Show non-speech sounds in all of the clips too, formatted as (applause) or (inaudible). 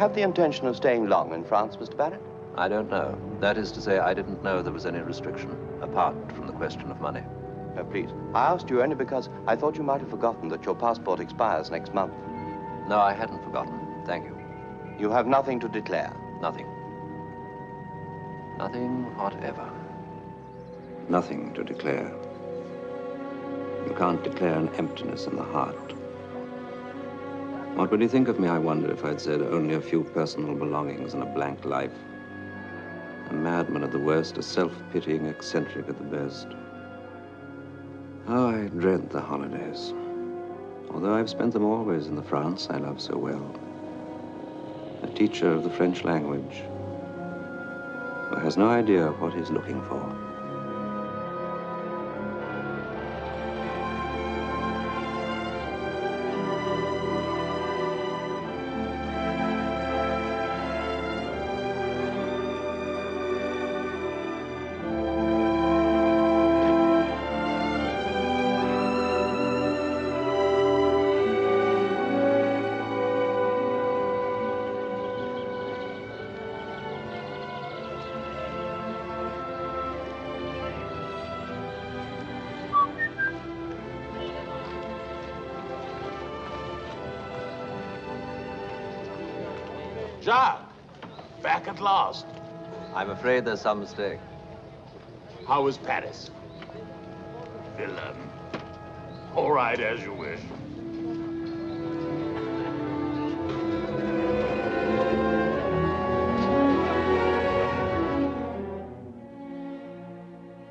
You have the intention of staying long in France, Mr. Barratt? I don't know. That is to say, I didn't know there was any restriction, apart from the question of money. Uh, please, I asked you only because I thought you might have forgotten that your passport expires next month. No, I hadn't forgotten. Thank you. You have nothing to declare? Nothing. Nothing whatever. Nothing to declare. You can't declare an emptiness in the heart. What would he think of me, I wonder, if I'd said only a few personal belongings and a blank life? A madman at the worst, a self-pitying eccentric at the best. Oh, I dread the holidays. Although I've spent them always in the France I love so well. A teacher of the French language who has no idea what he's looking for. Afraid there's some mistake. How was Paris? Villain. All right, as you wish.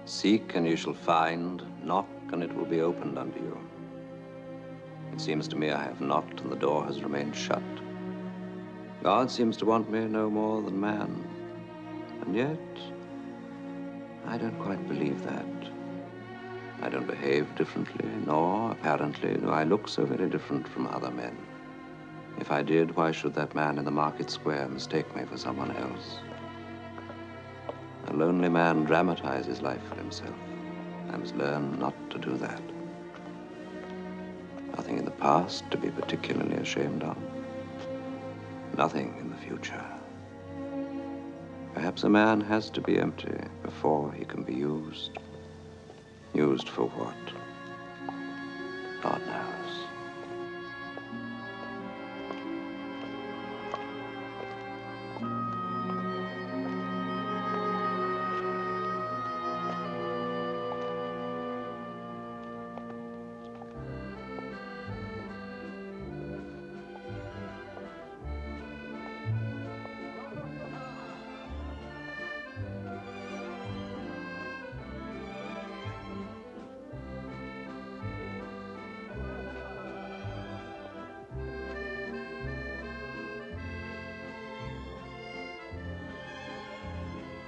Seek and you shall find, knock and it will be opened unto you. It seems to me I have knocked and the door has remained shut. God seems to want me no more than man. And yet, I don't quite believe that. I don't behave differently, nor, apparently, do I look so very different from other men. If I did, why should that man in the market square mistake me for someone else? A lonely man dramatizes life for himself. I must learn not to do that. Nothing in the past to be particularly ashamed of. Nothing in the future. Perhaps a man has to be empty before he can be used. Used for what?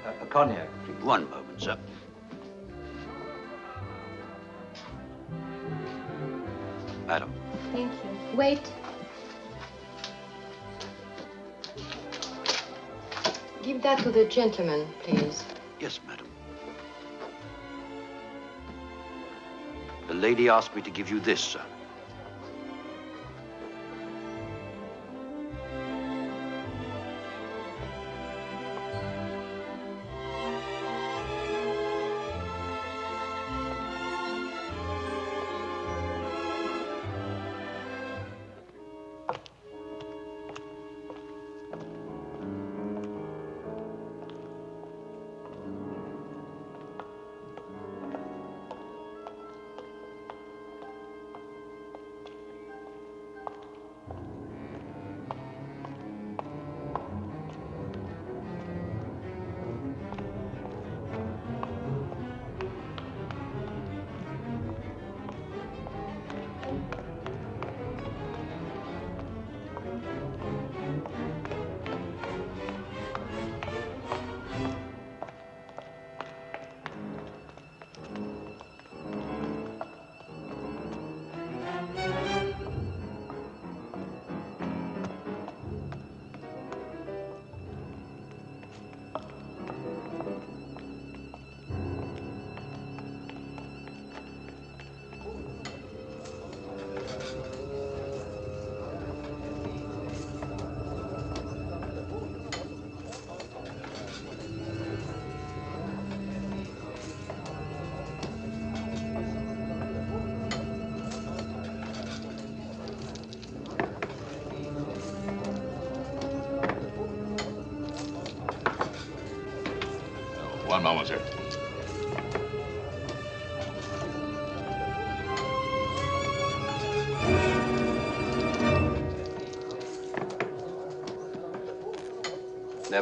A, a cognac, please. One moment, sir. Madam. Thank you. Wait. Give that to the gentleman, please. Yes, madam. The lady asked me to give you this, sir.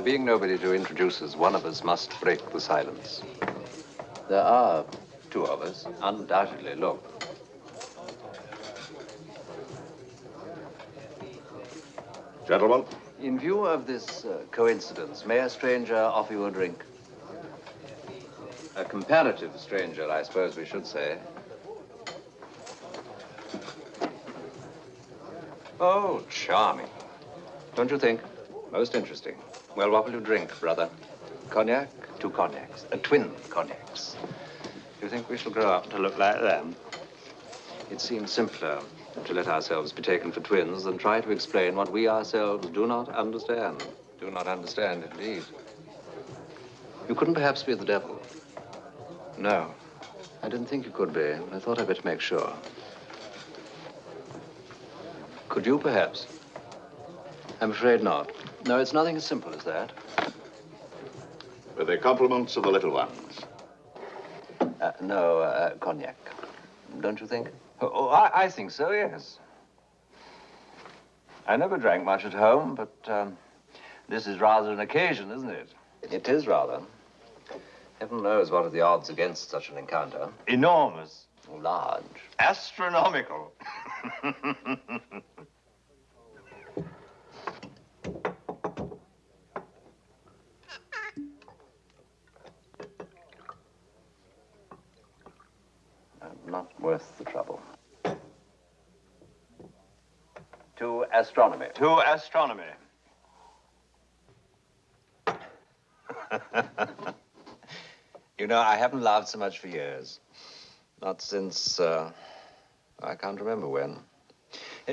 Being nobody to introduce us, one of us must break the silence. There are two of us, undoubtedly. Look. Gentlemen, In view of this uh, coincidence, may a stranger offer you a drink? A comparative stranger, I suppose we should say. Oh, charming. Don't you think? Most interesting. Well, what will you drink, brother? Cognac? Two cognacs. Uh, twin cognacs. Do you think we shall grow up to look like them? It seems simpler to let ourselves be taken for twins than try to explain what we ourselves do not understand. Do not understand, indeed. You couldn't perhaps be the devil? No. I didn't think you could be. I thought I'd better make sure. Could you, perhaps? I'm afraid not. No, it's nothing as simple as that. with the compliments of the little ones. Uh, no, uh, cognac. Don't you think? Oh, oh, I, I think so, yes. I never drank much at home, but um, this is rather an occasion, isn't it? It is rather. Heaven knows what are the odds against such an encounter. Enormous. Large. Astronomical. (laughs) Uh, not worth the trouble. To astronomy. to astronomy. (laughs) You know, I haven't laughed so much for years. Not since, uh, I can't remember when.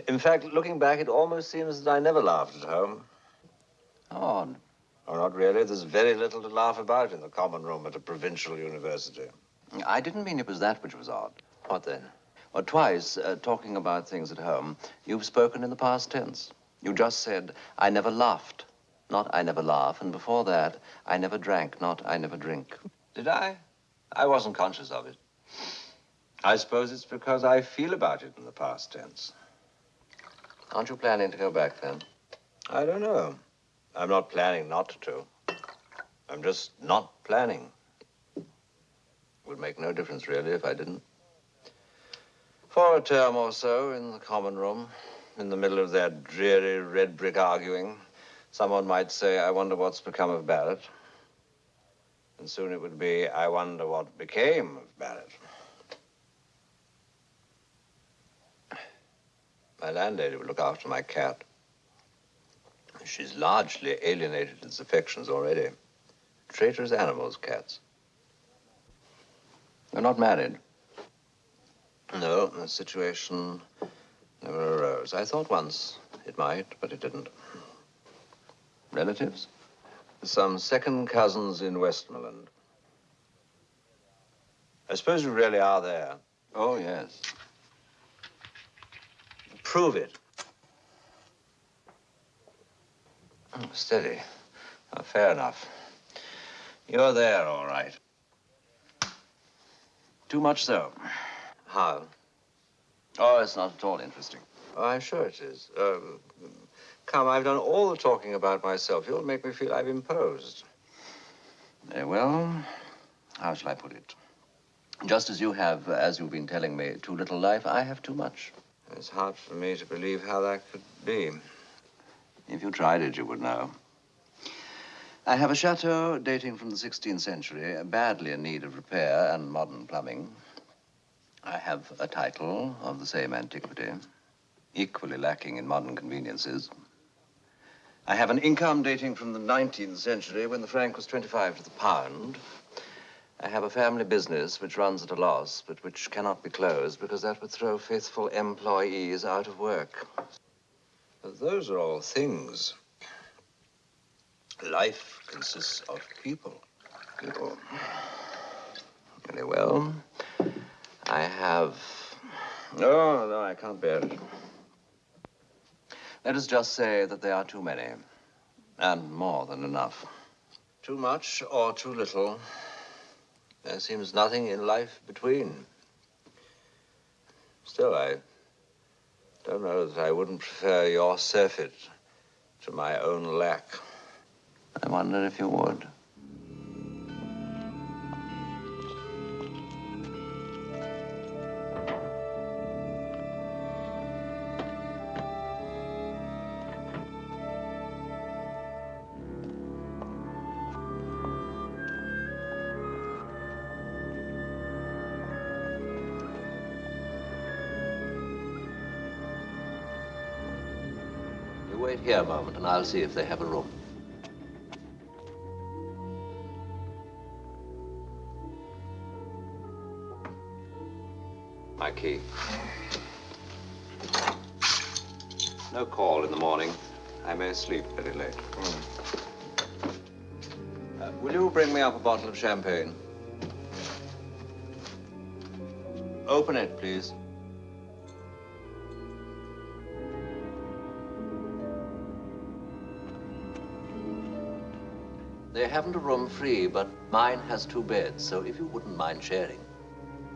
In fact, looking back, it almost seems that I never laughed at home. Odd. Oh, not really. There's very little to laugh about in the common room at a provincial university. I didn't mean it was that which was odd. What then? Well, twice, uh, talking about things at home, you've spoken in the past tense. You just said, I never laughed, not I never laugh. And before that, I never drank, not I never drink. Did I? I wasn't conscious of it. I suppose it's because I feel about it in the past tense. Aren't you planning to go back then? I don't know. I'm not planning not to. I'm just not planning. It Would make no difference, really, if I didn't. For a term or so in the common room, in the middle of their dreary red brick arguing, someone might say, I wonder what's become of Barratt. And soon it would be, I wonder what became of Barratt. My landlady would look after my cat. She's largely alienated its affections already. Traitorous animals, cats. They're not married. No, the situation never arose. I thought once it might, but it didn't. Relatives? Some second cousins in Westmoreland. I suppose you really are there. Oh, yes. Prove it. Oh, steady. Oh, fair enough. You're there, all right. Too much so. How? Oh, it's not at all interesting. Oh, I'm sure it is. Um, come, I've done all the talking about myself. You'll make me feel I've imposed. Very well. How shall I put it? Just as you have, as you've been telling me, too little life, I have too much. It's hard for me to believe how that could be. If you tried it, you would know. I have a chateau dating from the 16th century, badly in need of repair and modern plumbing. I have a title of the same antiquity, equally lacking in modern conveniences. I have an income dating from the 19th century when the franc was 25 to the pound. I have a family business which runs at a loss, but which cannot be closed because that would throw faithful employees out of work. But those are all things. Life consists of people. People. Very well. I have. No, no, I can't bear it. Let us just say that they are too many, and more than enough. Too much or too little. There seems nothing in life between. Still, I don't know that I wouldn't prefer your surfeit to my own lack. I wonder if you would. And I'll see if they have a room. My key. No call in the morning. I may sleep very late. Uh, will you bring me up a bottle of champagne? Open it, please. They haven't a room free, but mine has two beds, so if you wouldn't mind sharing.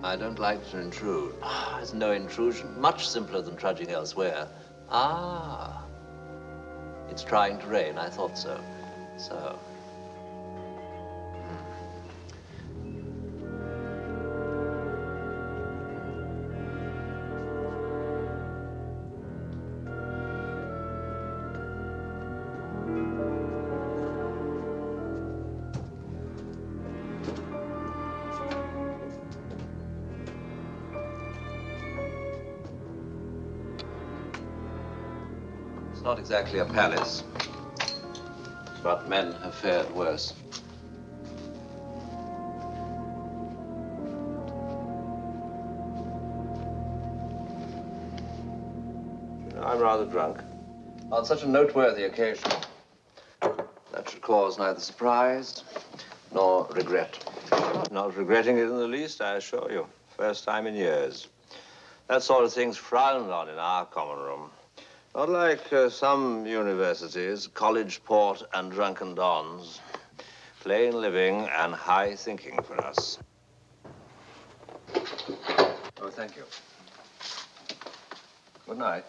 I don't like to intrude. Ah, There's no intrusion. Much simpler than trudging elsewhere. Ah. It's trying to rain. I thought so. So. Not exactly a palace. But men have fared worse. I'm rather drunk. On such a noteworthy occasion, that should cause neither surprise nor regret. Not regretting it in the least, I assure you. First time in years. That sort of thing's frowned on in our common room. Not like uh, some universities, college port and drunken dons. Plain living and high thinking for us. Oh, thank you. Good night.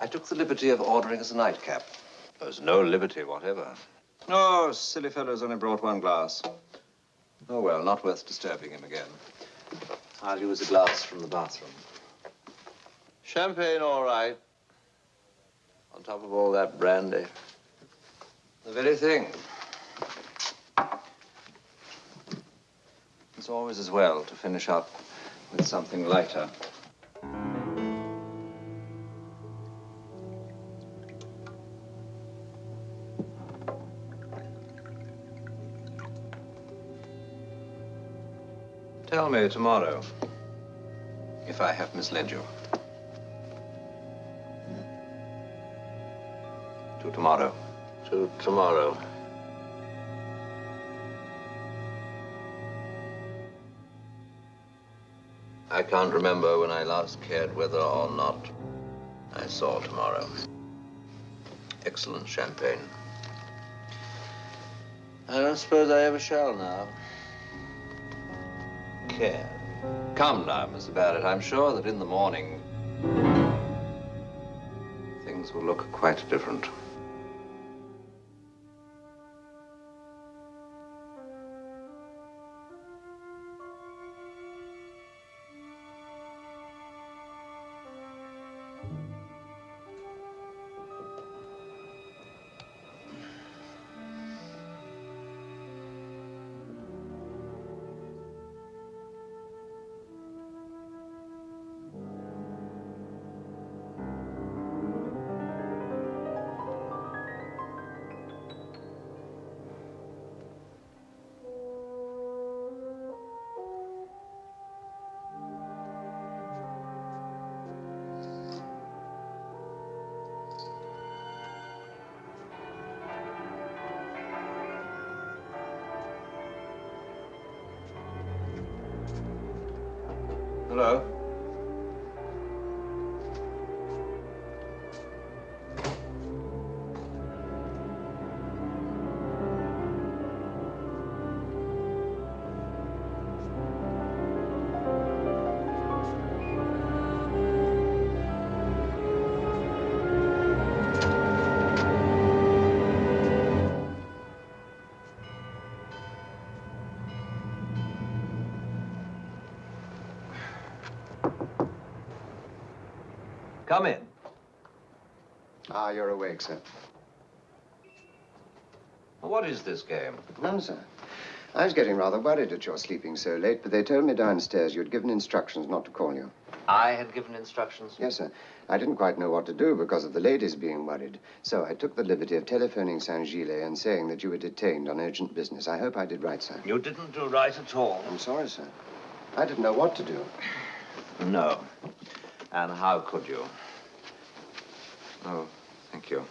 I took the liberty of ordering us a nightcap. There's no liberty whatever. Oh, silly fellow's only brought one glass. Oh, well, not worth disturbing him again. I'll use a glass from the bathroom. Champagne, all right. On top of all that brandy. The very thing. It's always as well to finish up with something lighter. Tell me tomorrow if I have misled you. Tomorrow. To tomorrow. I can't remember when I last cared whether or not I saw tomorrow. Excellent champagne. I don't suppose I ever shall now. Care. Come now, Mr. Barratt. I'm sure that in the morning things will look quite different. Hello? Ah, you're awake, sir. What is this game? None, sir. I was getting rather worried at your sleeping so late, but they told me downstairs you'd given instructions not to call you. I had given instructions. Yes, sir. I didn't quite know what to do because of the ladies being worried. So I took the liberty of telephoning Saint Gilles and saying that you were detained on urgent business. I hope I did right, sir. You didn't do right at all. I'm sorry, sir. I didn't know what to do. No. And how could you? Oh, you.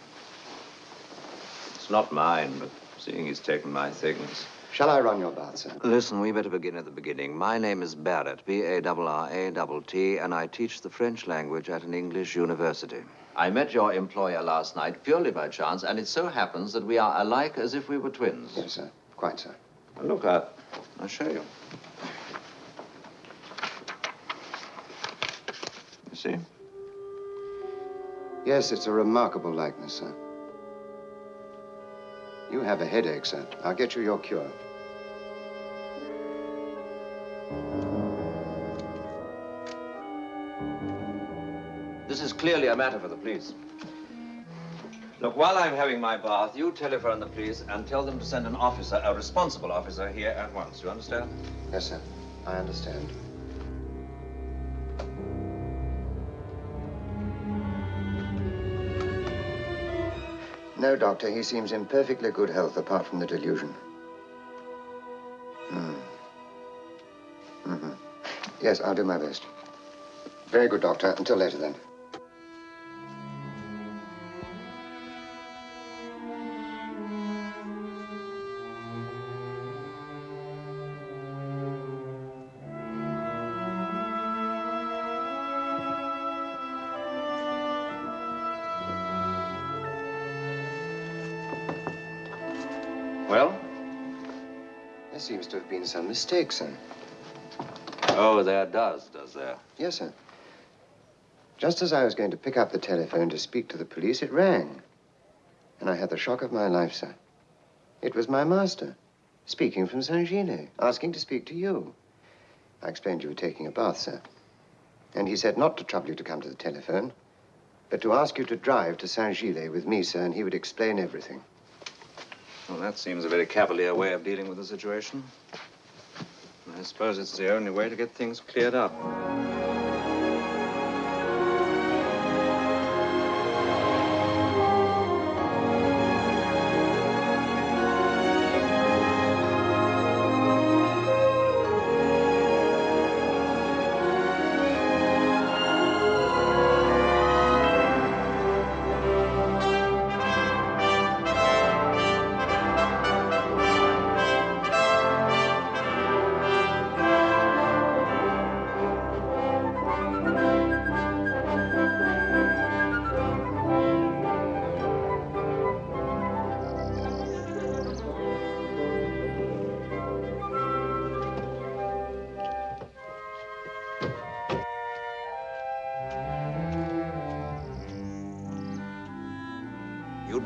It's not mine, but seeing he's taken my things. Shall I run your bath, sir? Listen, we better begin at the beginning. My name is Barratt, B-A-R-R-A-T-T, and I teach the French language at an English university. I met your employer last night purely by chance, and it so happens that we are alike as if we were twins. Yes, sir. Quite, sir. Now, Look, I, I'll show you. You see? Yes, it's a remarkable likeness, sir. You have a headache, sir. I'll get you your cure. This is clearly a matter for the police. Look, while I'm having my bath, you telephone the police and tell them to send an officer, a responsible officer, here at once. You understand? Yes, sir. I understand. No, Doctor. He seems in perfectly good health apart from the delusion. Hmm. Mm-hmm. Yes, I'll do my best. Very good, Doctor. Until later, then. Well? There seems to have been some mistake, sir. Oh, there does, does there? Yes, sir. Just as I was going to pick up the telephone to speak to the police, it rang. And I had the shock of my life, sir. It was my master, speaking from Saint Gilles, asking to speak to you. I explained you were taking a bath, sir. And he said not to trouble you to come to the telephone, but to ask you to drive to Saint Gilles with me, sir, and he would explain everything. Well, that seems a very cavalier way of dealing with the situation. I suppose it's the only way to get things cleared up.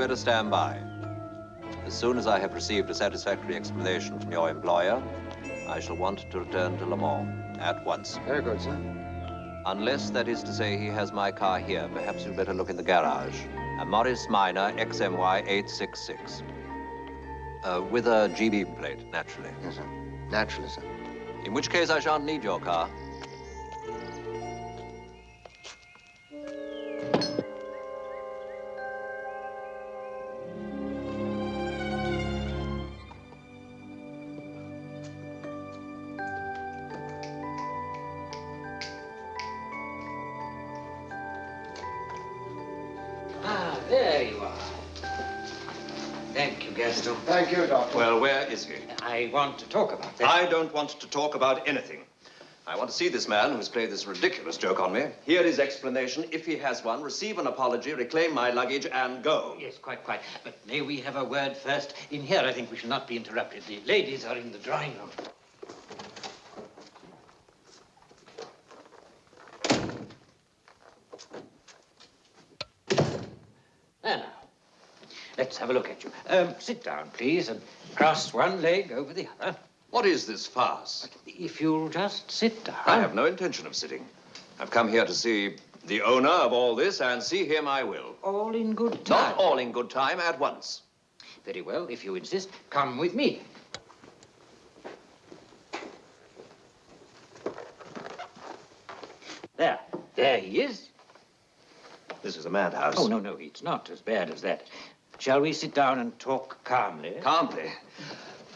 You'd stand by. As soon as I have received a satisfactory explanation from your employer, I shall want to return to Le Mans at once. Very good, sir. Unless that is to say he has my car here, perhaps you'd better look in the garage. A Morris Minor XMY 866. Uh, with a GB plate, naturally. Yes, sir. Naturally, sir. In which case I shan't need your car. Want to talk about that. I don't want to talk about anything. I want to see this man who's played this ridiculous joke on me, hear his explanation, if he has one, receive an apology, reclaim my luggage, and go. Yes, quite, quite. But may we have a word first? In here, I think we shall not be interrupted. The ladies are in the drawing room. Let's have a look at you. Um, sit down, please, and cross one leg over the other. What is this farce? If you'll just sit down. I have no intention of sitting. I've come here to see the owner of all this, and see him I will. All in good time. Not all in good time at once. Very well, if you insist, come with me. There, there he is. This is a madhouse. Oh, no, no, it's not as bad as that. Shall we sit down and talk calmly? Calmly.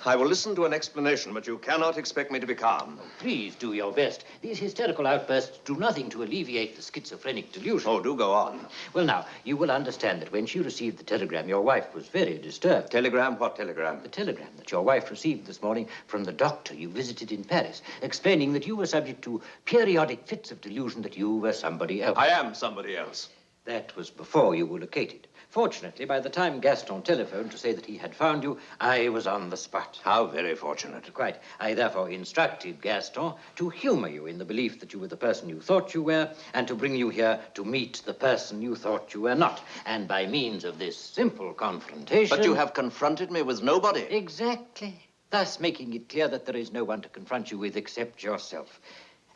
I will listen to an explanation, but you cannot expect me to be calm. Oh, please do your best. These hysterical outbursts do nothing to alleviate the schizophrenic delusion. Oh, do go on. Well, now, you will understand that when she received the telegram, your wife was very disturbed. Telegram? What telegram? The telegram that your wife received this morning from the doctor you visited in Paris, explaining that you were subject to periodic fits of delusion that you were somebody else. I am somebody else. That was before you were located. Fortunately, by the time Gaston telephoned to say that he had found you, I was on the spot. How very fortunate. Quite. I therefore instructed Gaston to humor you in the belief that you were the person you thought you were, and to bring you here to meet the person you thought you were not. And by means of this simple confrontation. But you have confronted me with nobody. Exactly. Thus making it clear that there is no one to confront you with except yourself.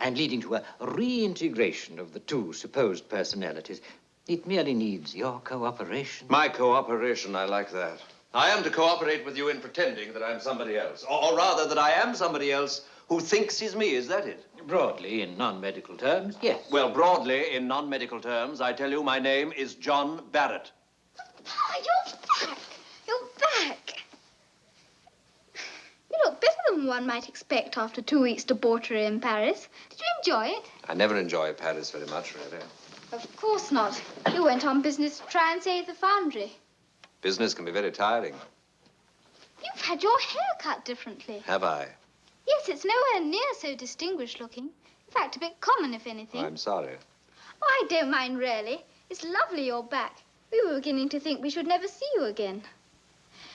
And leading to a reintegration of the two supposed personalities. It merely needs your cooperation. My cooperation, I like that. I am to cooperate with you in pretending that I'm somebody else. Or, or rather, that I am somebody else who thinks he's me. Is that it? Broadly, in non-medical terms, yes. Well, broadly, in non-medical terms, I tell you my name is John Barratt. Papa, you're back. You're back. You look better than one might expect after two weeks' debauchery in Paris. Did you enjoy it? I never enjoy Paris very much, really. Of course not. You went on business to try and save the foundry. Business can be very tiring. You've had your hair cut differently. Have I? Yes, it's nowhere near so distinguished looking. In fact, a bit common, if anything. I'm sorry. Oh, I don't mind, really. It's lovely you're back. We were beginning to think we should never see you again.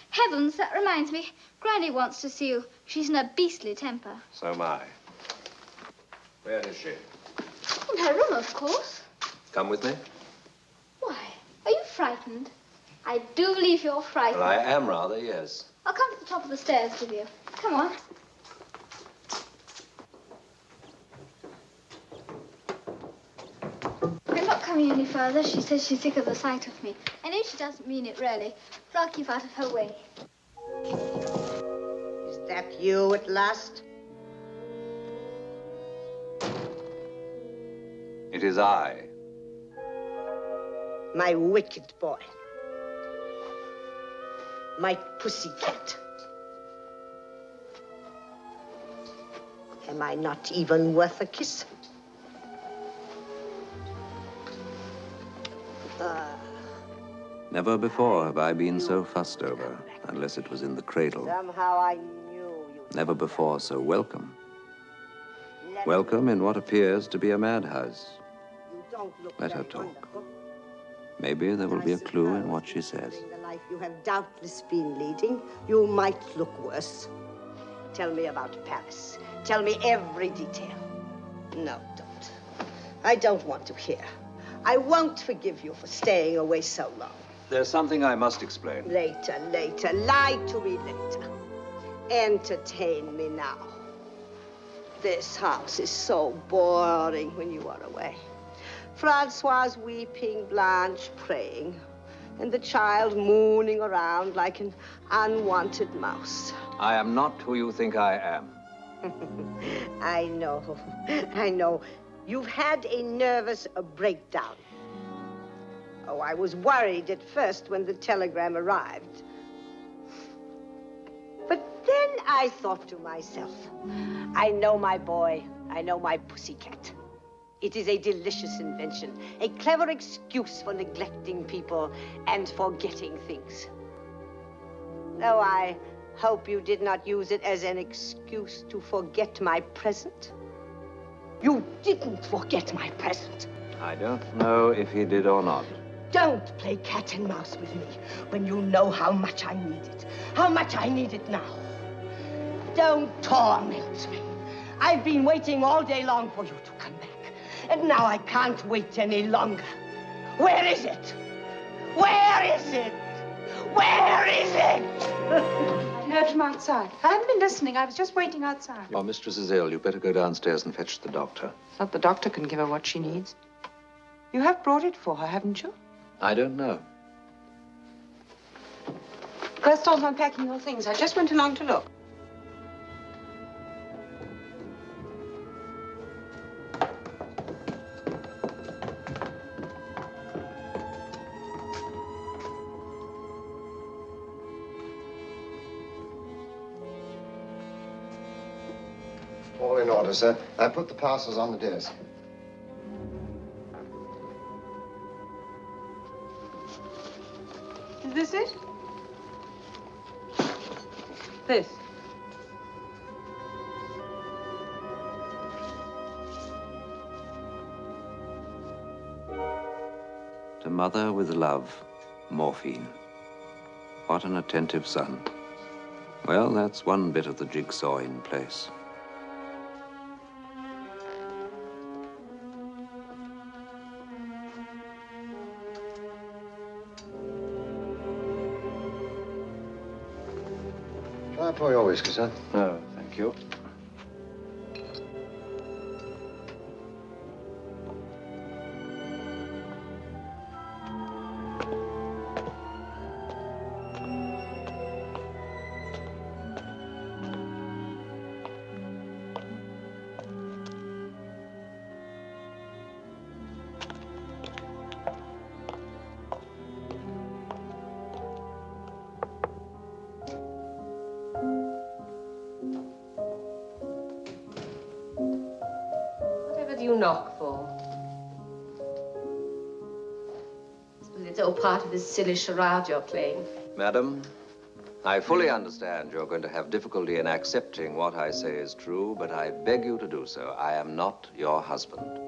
Heavens, that reminds me. Granny wants to see you. She's in a beastly temper. So am I. Where is she? In her room, of course. Come with me? Why? Are you frightened? I do believe you're frightened. Well, I am rather, yes. I'll come to the top of the stairs with you. Come on. I'm not coming any further. She says she's sick of the sight of me. I know she doesn't mean it really, but I'll keep out of her way. Is that you at last? It is I. My wicked boy. My pussycat. Am I not even worth a kiss? Never before have I been so fussed over, unless it was in the cradle. somehow I knew you. Never before so welcome. Let Welcome in what appears to be a madhouse. You don't look Let her talk. Wonderful. Maybe there will be a clue in what she says. The life you have doubtless been leading, you might look worse. Tell me about Paris. Tell me every detail. No, don't. I don't want to hear. I won't forgive you for staying away so long. There's something I must explain. Later, later. Lie to me later. Entertain me now. This house is so boring when you are away. Francois weeping, Blanche praying, and the child mooning around like an unwanted mouse. I am not who you think I am. (laughs) I know, I know. You've had a nervous breakdown. Oh, I was worried at first when the telegram arrived. But then I thought to myself, I know my boy, I know my pussycat. It is a delicious invention, a clever excuse for neglecting people and forgetting things. Though I hope you did not use it as an excuse to forget my present. You didn't forget my present. I don't know if he did or not. Don't play cat and mouse with me when you know how much I need it. How much I need it now. Don't torment me. I've been waiting all day long for you to. And now I can't wait any longer. Where is it? Where is it? Where is it? (laughs) I heard from outside. I haven't been listening. I was just waiting outside. Your mistress is ill. You better go downstairs and fetch the doctor. Thought the doctor can give her what she needs. You have brought it for her, haven't you? I don't know. Gaston's unpacking your things. I just went along to look. All in order, sir. I put the parcels on the desk. Is this it? This. To mother with love, morphine. What an attentive son. Well, that's one bit of the jigsaw in place. I pour your? No, oh, thank you. Silly charade you're playing. Madam, I fully understand you're going to have difficulty in accepting what I say is true, but I beg you to do so. I am not your husband.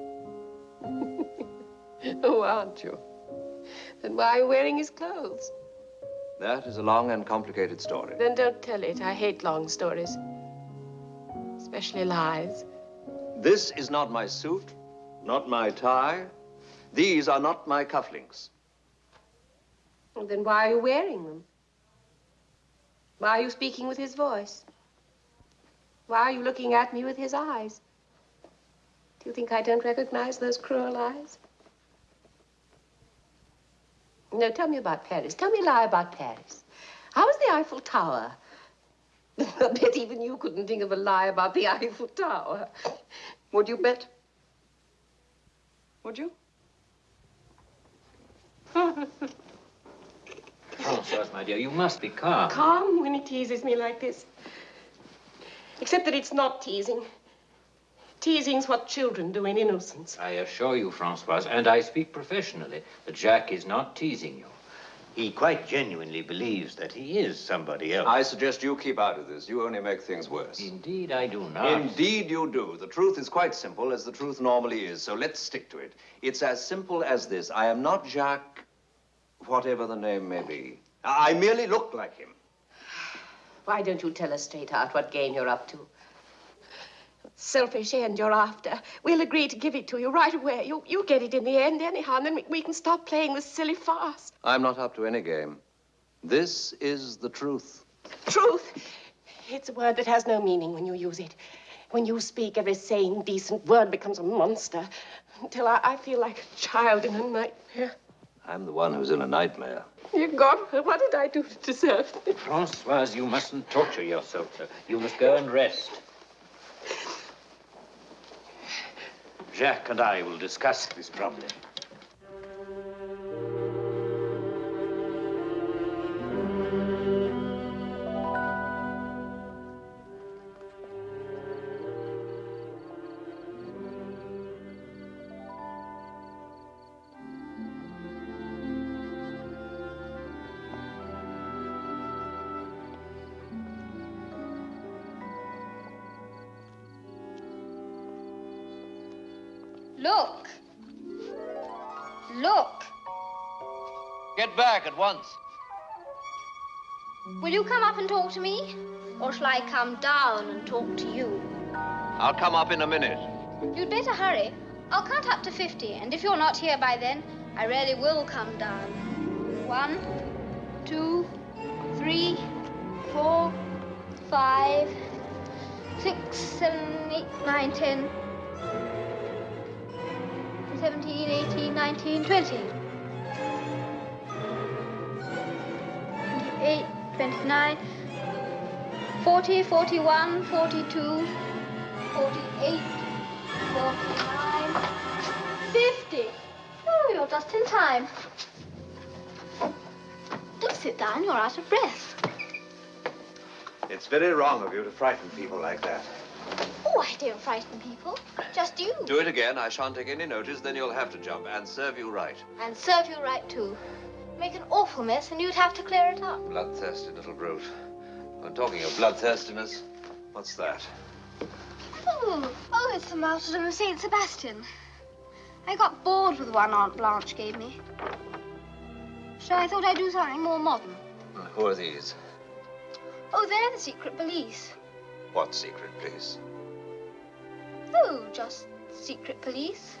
(laughs) oh, aren't you? Then why are you wearing his clothes? That is a long and complicated story. Then don't tell it. I hate long stories. Especially lies. This is not my suit, not my tie. These are not my cufflinks. Well, then why are you wearing them? Why are you speaking with his voice? Why are you looking at me with his eyes? Do you think I don't recognize those cruel eyes? No, tell me about Paris. Tell me a lie about Paris. How was the Eiffel Tower? (laughs) I bet even you couldn't think of a lie about the Eiffel Tower. Would you bet? Would you? (laughs) Francoise, my dear, you must be calm. Calm when he teases me like this. Except that it's not teasing. Teasing's what children do in innocence. I assure you, Francoise, and I speak professionally, that Jacques is not teasing you. He quite genuinely believes that he is somebody else. I suggest you keep out of this. You only make things worse. Indeed, I do not. Indeed, you do. The truth is quite simple, as the truth normally is, so let's stick to it. It's as simple as this. I am not Jacques, whatever the name may be. I merely look like him. Why don't you tell us straight out what game you're up to? Selfish end you're after. We'll agree to give it to you right away. You, you get it in the end anyhow, and then we, we can stop playing this silly farce. I'm not up to any game. This is the truth. Truth. It's a word that has no meaning when you use it. When you speak, every sane, decent word becomes a monster. Until I, I feel like a child in a nightmare. I'm the one who's in a nightmare. You God, what did I do to deserve this? Francoise, you mustn't torture yourself. sir. You must go and rest. Jacques and I will discuss this problem. Back at once. Will you come up and talk to me? Or shall I come down and talk to you? I'll come up in a minute. You'd better hurry. I'll count up to 50, and if you're not here by then, I really will come down. One, two, three, four, five, six, seven, eight, nine, ten, seventeen. 17, 18, 19, 20. 29, 40, 41, 42, 48, 49, 50. Oh, you're just in time. Do sit down, you're out of breath. It's very wrong of you to frighten people like that. Oh, I don't frighten people. Just you. Do it again. I shan't take any notice. Then you'll have to jump and serve you right. And serve you right, too. Make an awful mess, and you'd have to clear it up. Bloodthirsty little brute. I'm talking of bloodthirstiness, what's that? Oh, oh, it's the martyrdom of Saint Sebastian. I got bored with the one Aunt Blanche gave me. So I thought I'd do something more modern. And Who are these? Oh, they're the secret police. What secret, police? Oh, just secret police.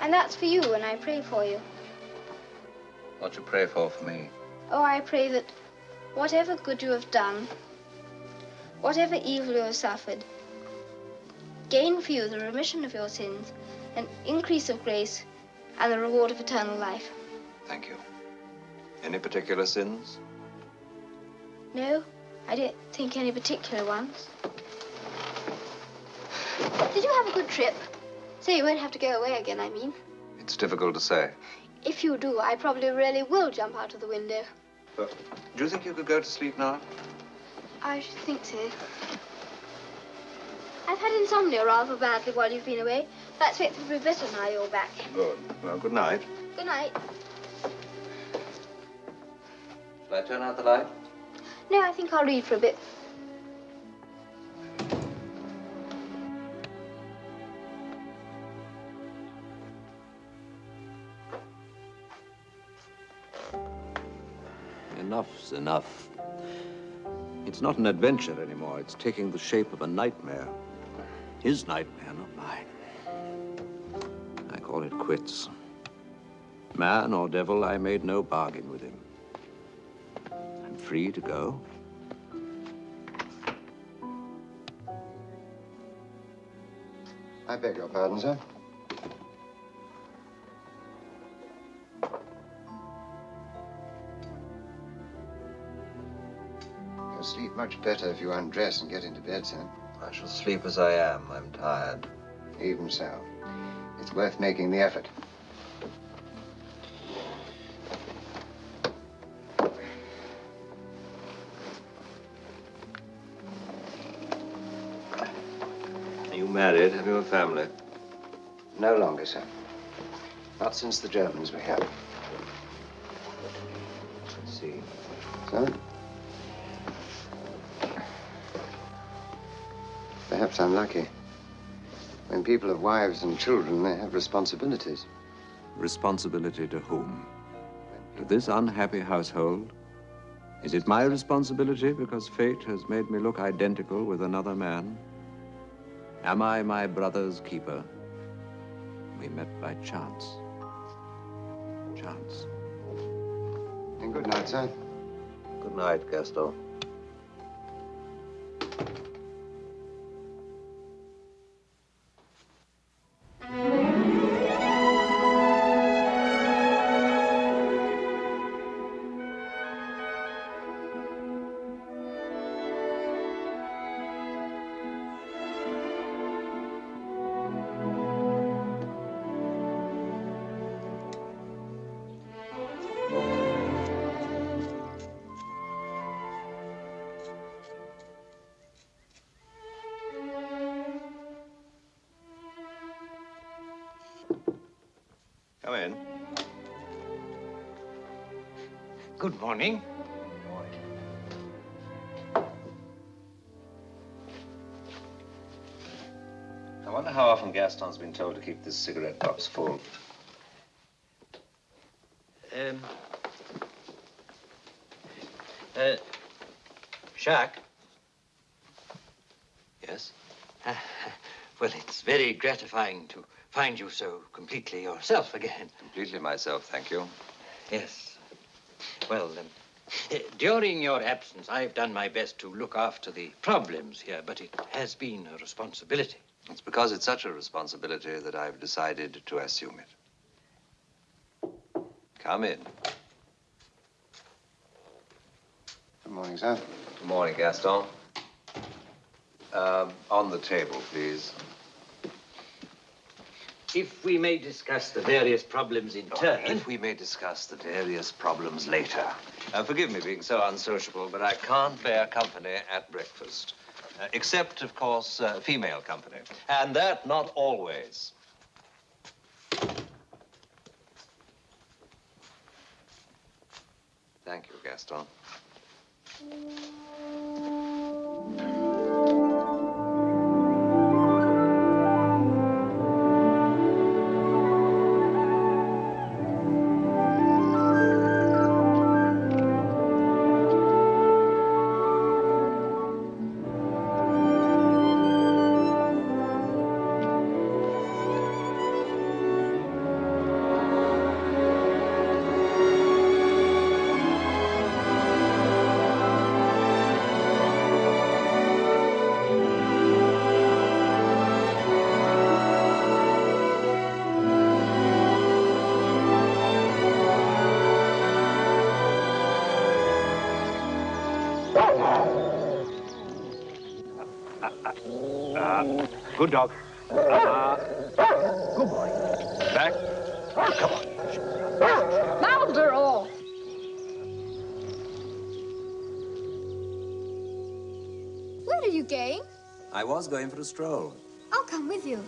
And that's for you, and I pray for you. What you pray for for me? Oh, I pray that whatever good you have done, whatever evil you have suffered, gain for you the remission of your sins, an increase of grace, and the reward of eternal life. Thank you. Any particular sins? No, I don't think any particular ones. Did you have a good trip? So you won't have to go away again, I mean. It's difficult to say. If you do, I probably really will jump out of the window. But do you think you could go to sleep now? I should think so. I've had insomnia rather badly while you've been away. That's expect it'll be better now you're back. Good. Well, good night. Good night. Shall I turn out the light? No, I think I'll read for a bit. Enough's enough. It's not an adventure anymore. It's taking the shape of a nightmare. His nightmare, not mine. I call it quits. Man or devil, I made no bargain with him. I'm free to go. I beg your pardon, sir. Much better if you undress and get into bed, sir. I shall sleep as I am. I'm tired. Even so. It's worth making the effort. Are you married? Have you a family? No longer, sir. Not since the Germans were here. Let's see. Sir? Perhaps I'm lucky. When people have wives and children, they have responsibilities. Responsibility to whom? To this unhappy household? Is it my responsibility because fate has made me look identical with another man? Am I my brother's keeper? We met by chance. Chance. And good night, sir. Good night, Gaston. Come in. Good morning. I wonder how often Gaston's been told to keep this cigarette box full. Um. Uh, Jacques? Yes? (laughs) well, it's very gratifying to find you so completely yourself again. (laughs) Completely myself, thank you. Yes. Well, um, During your absence, I've done my best to look after the problems here, but it has been a responsibility. It's because it's such a responsibility that I've decided to assume it. Come in. Good morning, sir. Good morning, Gaston. Um, on the table, please. If we may discuss the various problems in turn. If we may discuss the various problems later. Uh, forgive me being so unsociable, but I can't bear company at breakfast. Uh, except, of course, uh, female company. And that not always. Thank you, Gaston. Good dog. Uh, good boy. Back. Come on. Marlborough! Where are you going? I was going for a stroll. I'll come with you.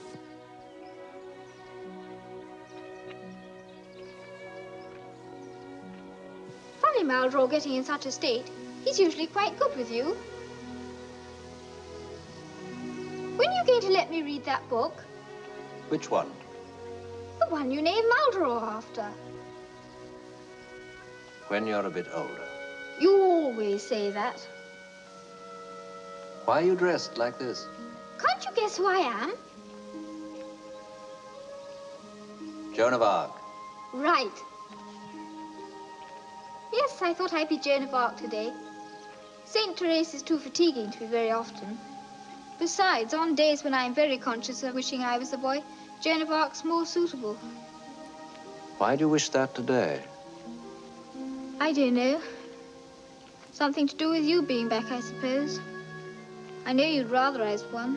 Funny Marlborough getting in such a state. He's usually quite good with you. You let me read that book? Which one? The one you named Marlborough after. When you're a bit older. You always say that. Why are you dressed like this? Can't you guess who I am? Joan of Arc. Right. Yes, I thought I'd be Joan of Arc today. St. Therese is too fatiguing to be very often. Besides, on days when I'm very conscious of wishing I was a boy, Joan of Arc's more suitable. Why do you wish that today? I don't know. Something to do with you being back, I suppose. I know you'd rather I was one.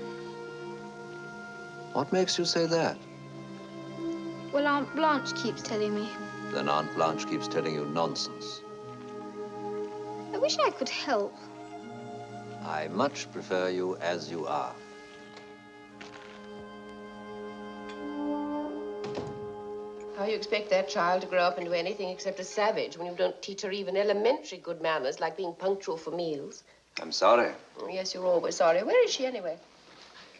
What makes you say that? Well, Aunt Blanche keeps telling me. Then Aunt Blanche keeps telling you nonsense. I wish I could help. I much prefer you as you are. How you expect that child to grow up into anything except a savage when you don't teach her even elementary good manners like being punctual for meals? I'm sorry. Oh, yes, you're always sorry. Where is she anyway?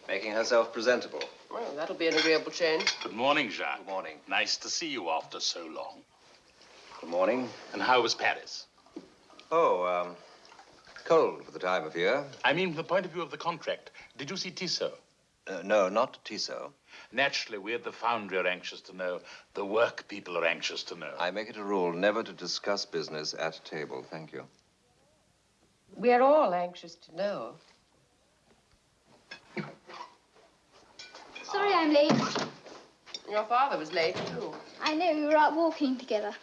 Making herself presentable. Well, that'll be an agreeable change. Good morning, Jacques. Good morning. Nice to see you after so long. Good morning. And how was Paris? Oh, um, cold for the time of year. I mean, from the point of view of the contract. Did you see Tissot? Uh, no, not Tissot. Naturally, we at the foundry are anxious to know. The work people are anxious to know. I make it a rule never to discuss business at table. Thank you. We're all anxious to know. Sorry I'm late. Your father was late, too. I know we were out walking together.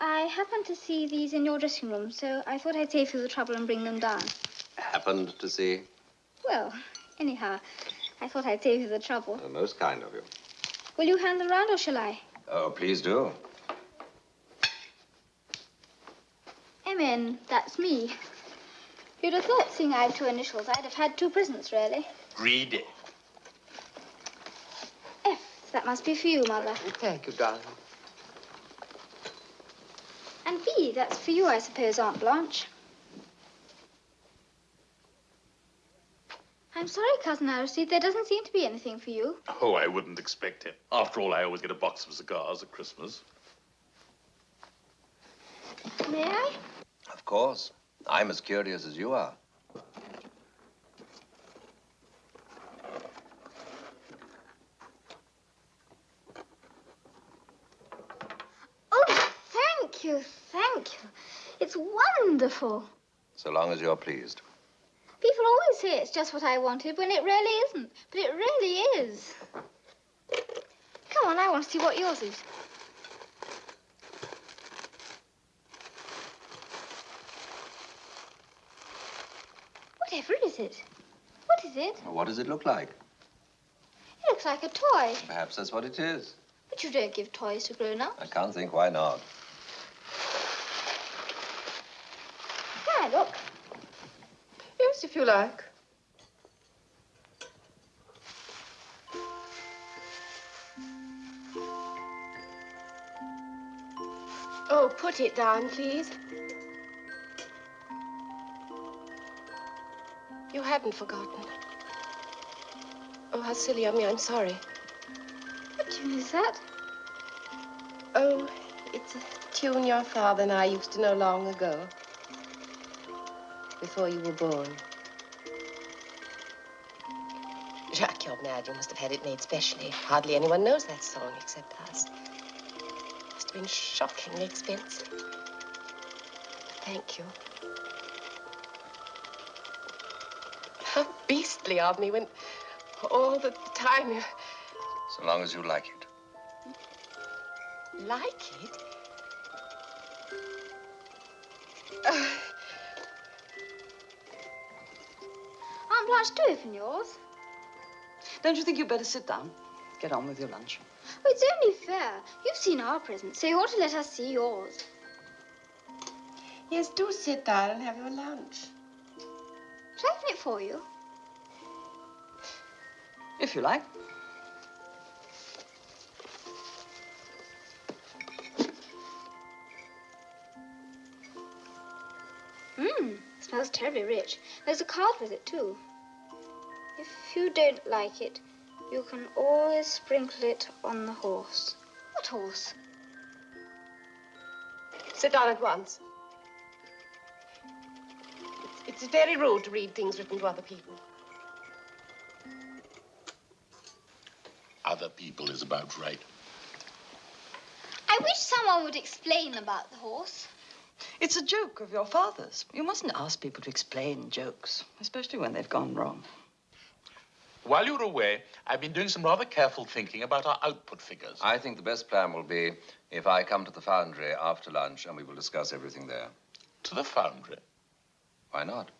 I happened to see these in your dressing room, so I thought I'd save you the trouble and bring them down. Happened to see. Well, anyhow, I thought I'd save you the trouble. Uh, most kind of you. Will you hand them round or shall I? Oh, please do. Emin, that's me. You'd have thought, seeing I have two initials, I'd have had two presents, really. Read it. F, that must be for you, Mother. Thank you, darling. And B, that's for you, I suppose, Aunt Blanche. I'm sorry, Cousin Aristide. There doesn't seem to be anything for you. Oh, I wouldn't expect it. After all, I always get a box of cigars at Christmas. May I? Of course. I'm as curious as you are. Oh, thank you, thank you. It's wonderful. So long as you're pleased. People always say it's just what I wanted when it really isn't. But it really is. Come on, I want to see what yours is. Whatever is it? What is it? Well, what does it look like? It looks like a toy. Perhaps that's what it is. But you don't give toys to grown-ups. I can't think why not. Can I look? Yes, if you like. Oh, put it down, please. You haven't forgotten. Oh, how silly of me. I'm sorry. What tune is that? Oh, it's a tune your father and I used to know long ago. Before you were born. Jacques, you're mad. You must have had it made specially. Hardly anyone knows that song except us. Must have been shockingly expensive. Thank you. How beastly of me when all the time you So long as you like it. like it. Uh, Aunt Blanche, do open yours. Don't you think you'd better sit down? Get on with your lunch. Oh, it's only fair. You've seen our present, so you ought to let us see yours. yes, do sit down and have your lunch. Shall I open it for you? If you like. Mmm, smells terribly rich. There's a card with it, too. If you don't like it, you can always sprinkle it on the horse. What horse? Sit down at once. It's, it's very rude to read things written to other people. Other people is about right. I wish someone would explain about the horse. It's a joke of your father's. You mustn't ask people to explain jokes, especially when they've gone wrong. While you're away, I've been doing some rather careful thinking about our output figures. I think the best plan will be if I come to the foundry after lunch and we will discuss everything there. To the foundry? Why not?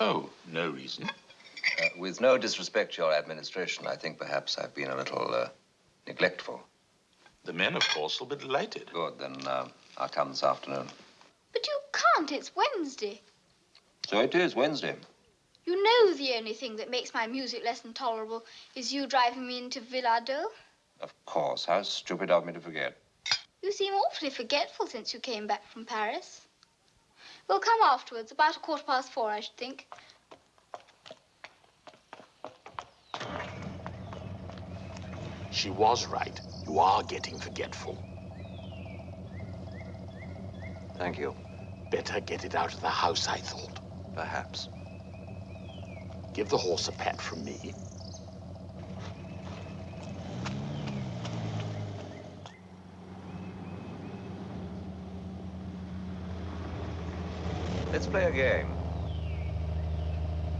Oh, no reason. Uh, with no disrespect to your administration, I think perhaps I've been a little uh, neglectful. The men, of course, will be delighted. Good, then uh, I'll come this afternoon. But you can't. It's Wednesday. So it is Wednesday. You know the only thing that makes my music lesson tolerable is you driving me into Villado. Of course. How stupid of me to forget. You seem awfully forgetful since you came back from Paris. We'll come afterwards, about a quarter past four, I should think. She was right. You are getting forgetful. Thank you. Better get it out of the house, I thought. Perhaps. Give the horse a pat from me. Let's play a game.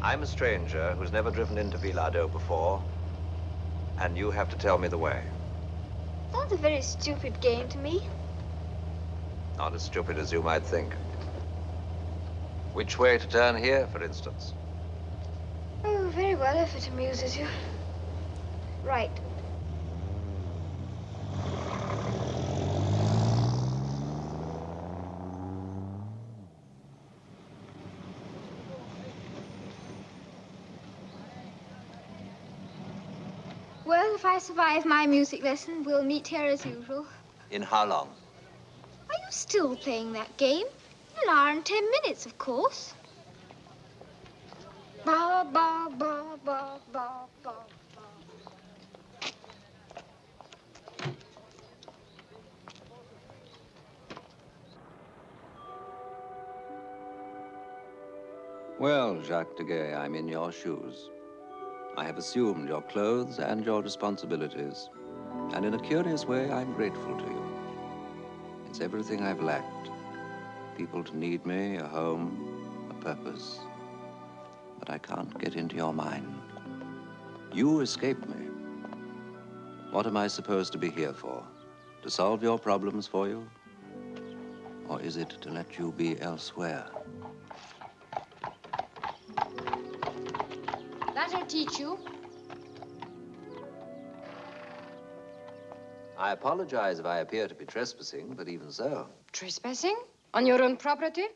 I'm a stranger who's never driven into Villado before, and you have to tell me the way. Sounds a very stupid game to me. Not as stupid as you might think. Which way to turn here, for instance? Very well, if it amuses you. Right. Well, if I survive my music lesson, we'll meet here as usual. In how long? Are you still playing that game? An hour and ten minutes, of course. Ba, ba, ba, ba, ba, ba. Well, Jacques de I'm in your shoes. I have assumed your clothes and your responsibilities, and in a curious way, I'm grateful to you. It's everything I've lacked. People to need me, a home, a purpose. But I can't get into your mind. You escaped me. What am I supposed to be here for? To solve your problems for you? Or is it to let you be elsewhere? That'll teach you. I apologize if I appear to be trespassing, but even so. Trespassing? On your own property?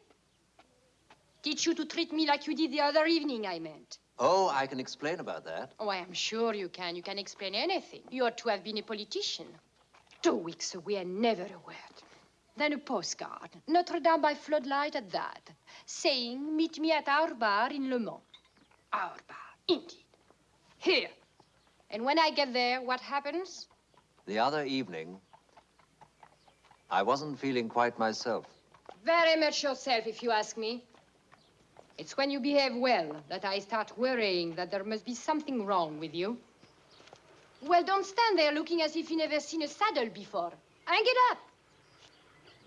Teach you to treat me like you did the other evening, I meant. Oh, I can explain about that. Oh, I am sure you can. You can explain anything. You ought to have been a politician. Two weeks away and never a word. Then a postcard, Notre Dame by floodlight at that, saying, meet me at our bar in Le Mans. Our bar, indeed. Here. And when I get there, what happens? The other evening, I wasn't feeling quite myself. Very much yourself, if you ask me. It's when you behave well that I start worrying that there must be something wrong with you. Well, don't stand there looking as if you never seen a saddle before. Hang it up.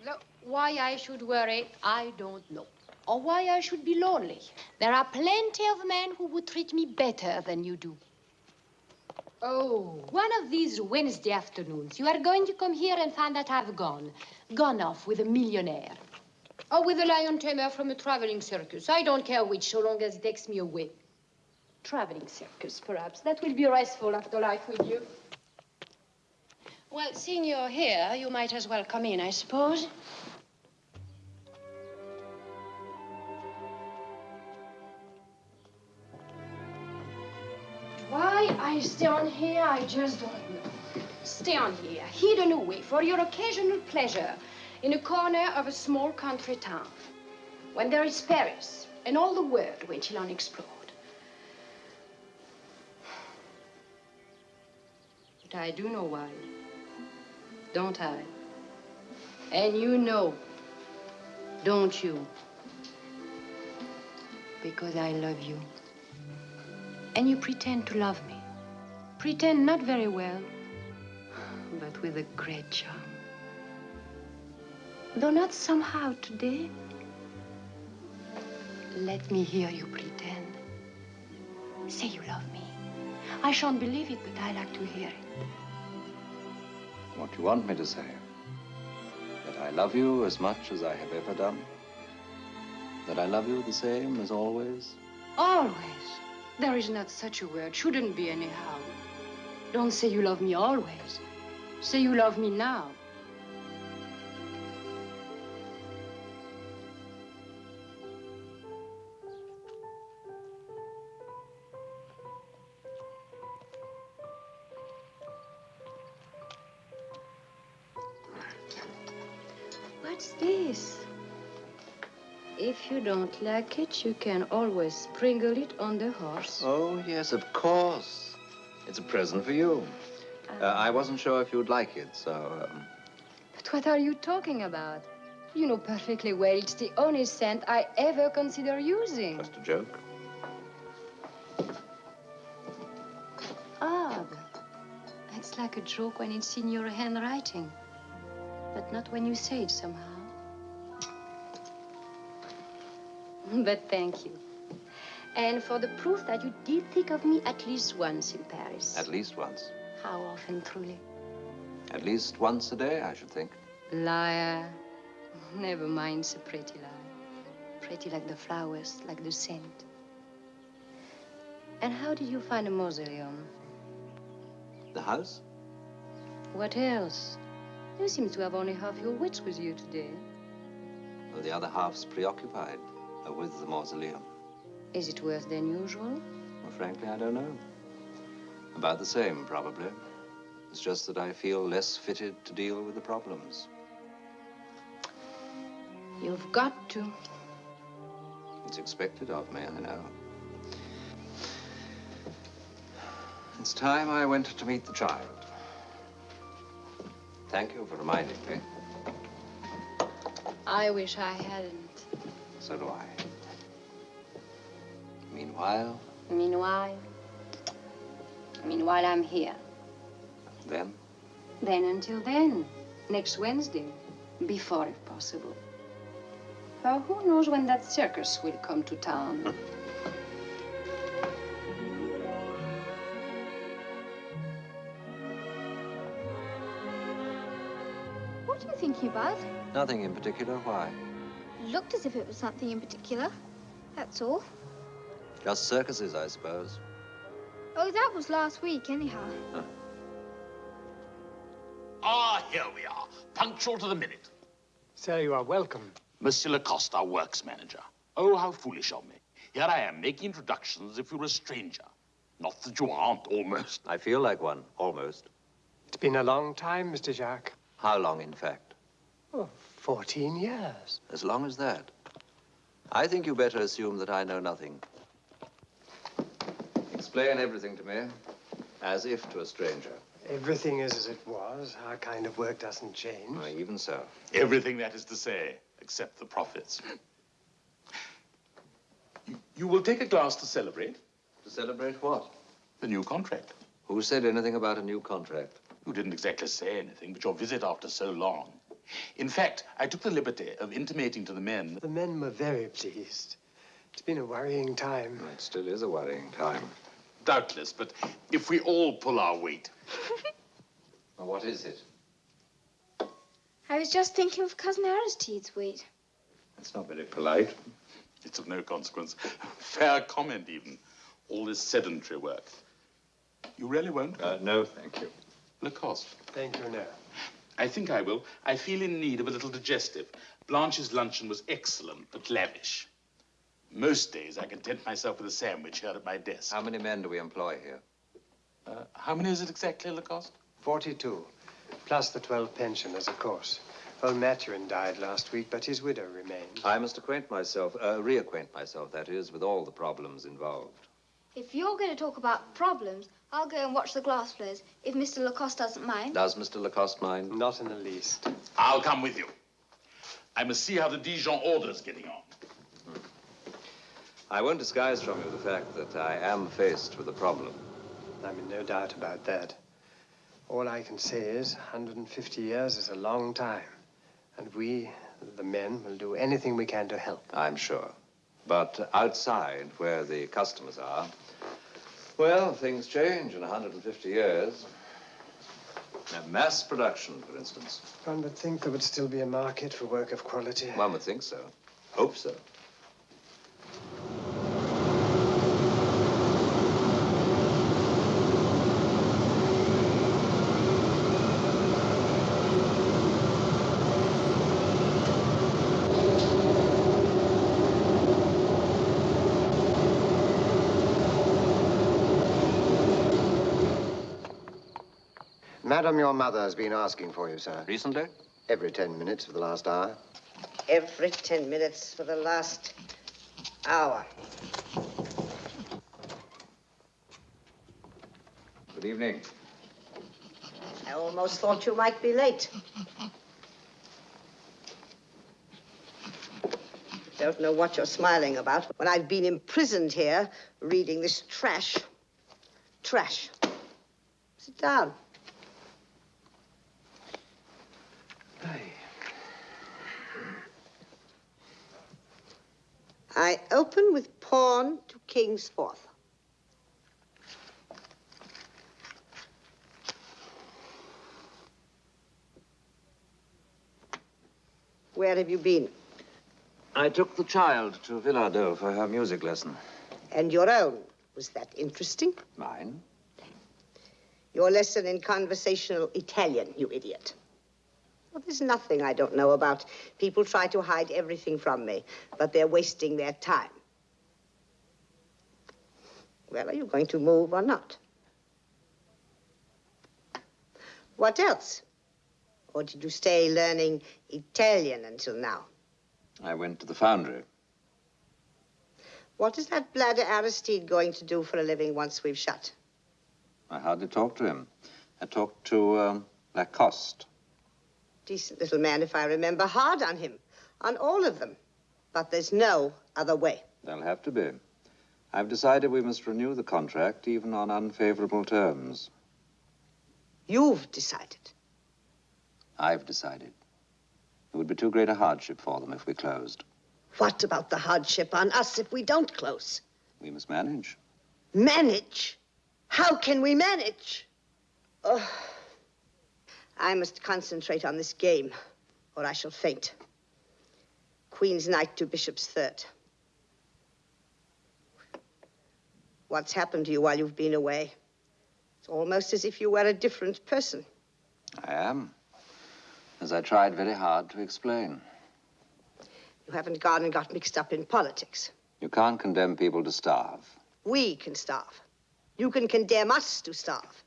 Look, why I should worry, I don't know. Or why I should be lonely. There are plenty of men who would treat me better than you do. Oh, one of these Wednesday afternoons, you are going to come here and find that I've gone. Gone off with a millionaire. Or with a lion tamer from a traveling circus. I don't care which, so long as it takes me away. Traveling circus, perhaps. That will be restful after life with you. Well, seeing you're here, you might as well come in, I suppose. Why I stay on here, I just don't know. Stay on here, hidden away for your occasional pleasure in a corner of a small country town when there is Paris and all the world waiting unexplored. But I do know why, don't I? And you know, don't you? Because I love you. And you pretend to love me. Pretend not very well, but with a great charm. Though not somehow today. Let me hear you pretend. Say you love me. I shan't believe it, but I like to hear it. What do you want me to say? That I love you as much as I have ever done? That I love you the same as always? Always. There is not such a word. Shouldn't be anyhow. Don't say you love me always. Say you love me now. Don't like it, you can always sprinkle it on the horse. Oh, yes, of course. It's a present for you. Uh, I wasn't sure if you'd like it, so... Um... But what are you talking about? You know perfectly well it's the only scent I ever consider using. Just a joke. Odd. It's like a joke when it's in your handwriting, but not when you say it somehow. But thank you. And for the proof that you did think of me at least once in Paris. At least once. How often, truly? At least once a day, I should think. Liar. Never mind, it's a pretty lie. Pretty like the flowers, like the scent. And how did you find a mausoleum? The house? What else? You seem to have only half your wits with you today. Well, the other half's preoccupied with the mausoleum. Is it worse than usual? Well, frankly, I don't know. About the same, probably. It's just that I feel less fitted to deal with the problems. You've got to. It's expected of me, I know. It's time I went to meet the child. Thank you for reminding me. I wish I hadn't. So do I. Meanwhile, Meanwhile, meanwhile, I'm here. then, Then until then, next Wednesday. Before, if possible. For who knows when that circus will come to town? (laughs) What are you thinking about? Nothing in particular. Why? Looked as if it was something in particular. That's all. Just circuses, I suppose. Oh, that was last week, anyhow. Ah, here we are, punctual to the minute. Sir, you are welcome. Monsieur Lacoste, our works manager. Oh, how foolish of me. Here I am, making introductions as if you were a stranger. Not that you aren't, almost. I feel like one, almost. It's been a long time, Mr. Jacques. How long, in fact? Oh, 14 years. As long as that. I think you better assume that I know nothing. Explain everything to me, as if to a stranger. Everything is as it was. Our kind of work doesn't change. Why, even so. Everything that is to say, except the profits. You, you will take a glass to celebrate? To celebrate what? The new contract. Who said anything about a new contract? You didn't exactly say anything, but your visit after so long. In fact, I took the liberty of intimating to the men. The men were very pleased. It's been a worrying time. It still is a worrying time. Doubtless, but if we all pull our weight. (laughs) Well, what is it? I was just thinking of Cousin Aristide's weight. That's not very polite. It's of no consequence. Fair comment, even. All this sedentary work. You really won't? Uh, no, thank you. Lacoste. Thank you, no. I think I will. I feel in need of a little digestive. Blanche's luncheon was excellent, but lavish. Most days I content myself with a sandwich here at my desk. How many men do we employ here? Uh, how many is it exactly, Lacoste? 42, plus the 12 pensioners, of course. Old Maturin died last week, but his widow remains. I must acquaint myself, uh, reacquaint myself, that is, with all the problems involved. If you're going to talk about problems, I'll go and watch the glass flares, if Mr. Lacoste doesn't mind. Does Mr. Lacoste mind? Not in the least. I'll come with you. I must see how the Dijon order's getting on. I won't disguise from you the fact that I am faced with a problem. I'm in no doubt about that. All I can say is 150 years is a long time. And we, the men, will do anything we can to help. I'm sure. But outside, where the customers are, well, things change in 150 years. Uh, mass production, for instance. One would think there would still be a market for work of quality. One would think so. Hope so. Madam, your mother has been asking for you, sir. Recently? Every ten minutes for the last hour. Every ten minutes for the last hour. Good evening. I almost thought you might be late. Don't know what you're smiling about when I've been imprisoned here reading this trash. Trash. Sit down. I open with pawn to king's fourth. Where have you been? I took the child to Villardeau for her music lesson. And your own. Was that interesting? Mine? Your lesson in conversational Italian, you idiot. Well, there's nothing I don't know about. People try to hide everything from me, but they're wasting their time. Well, are you going to move or not? What else? Or did you stay learning Italian until now? I went to the foundry. What is that bladder Aristide going to do for a living once we've shut? I hardly talked to him. I talked to um, Lacoste. Decent little man, if I remember. Hard on him. On all of them. But there's no other way. There'll have to be. I've decided we must renew the contract, even on unfavorable terms. You've decided. I've decided. It would be too great a hardship for them if we closed. What about the hardship on us if we don't close? We must manage. Manage? How can we manage? Oh, I must concentrate on this game, or I shall faint. Queen's Knight to Bishop's Third. What's happened to you while you've been away? It's almost as if you were a different person. I am. As I tried very hard to explain. You haven't gone and got mixed up in politics. You can't condemn people to starve. We can starve. You can condemn us to starve.